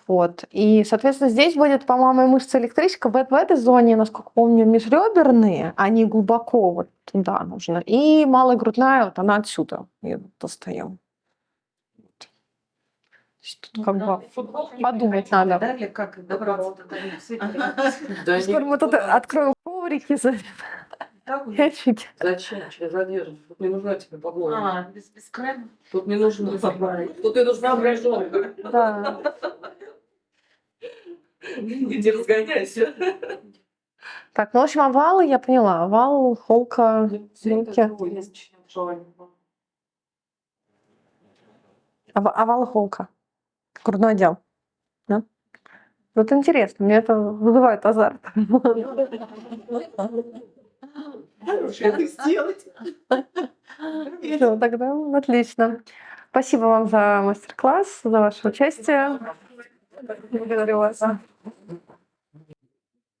Вот. И, соответственно, здесь будет, по-моему, мышца электричка в, в этой зоне, насколько помню, межреберные, они глубоко вот туда нужно. И малая грудная, вот она отсюда ее достаем. Тут как бы подумать надо. Как добраться до Да Скоро мы тут откроем коврики, ящики. Зачем? Через одежду. Тут не нужна тебе погода. А, без, без крема? Тут не нужна. Тут и нужна обреженка. Да. Иди разгоняйся. Так, ну, в общем, овалы я поняла. Овал, холка. Ова- Овал и холка. Грудной отдел. Да? Вот интересно, мне это вызывает азарт. сделать. Всё, тогда отлично. Спасибо вам за мастер-класс, за ваше участие. Благодарю вас.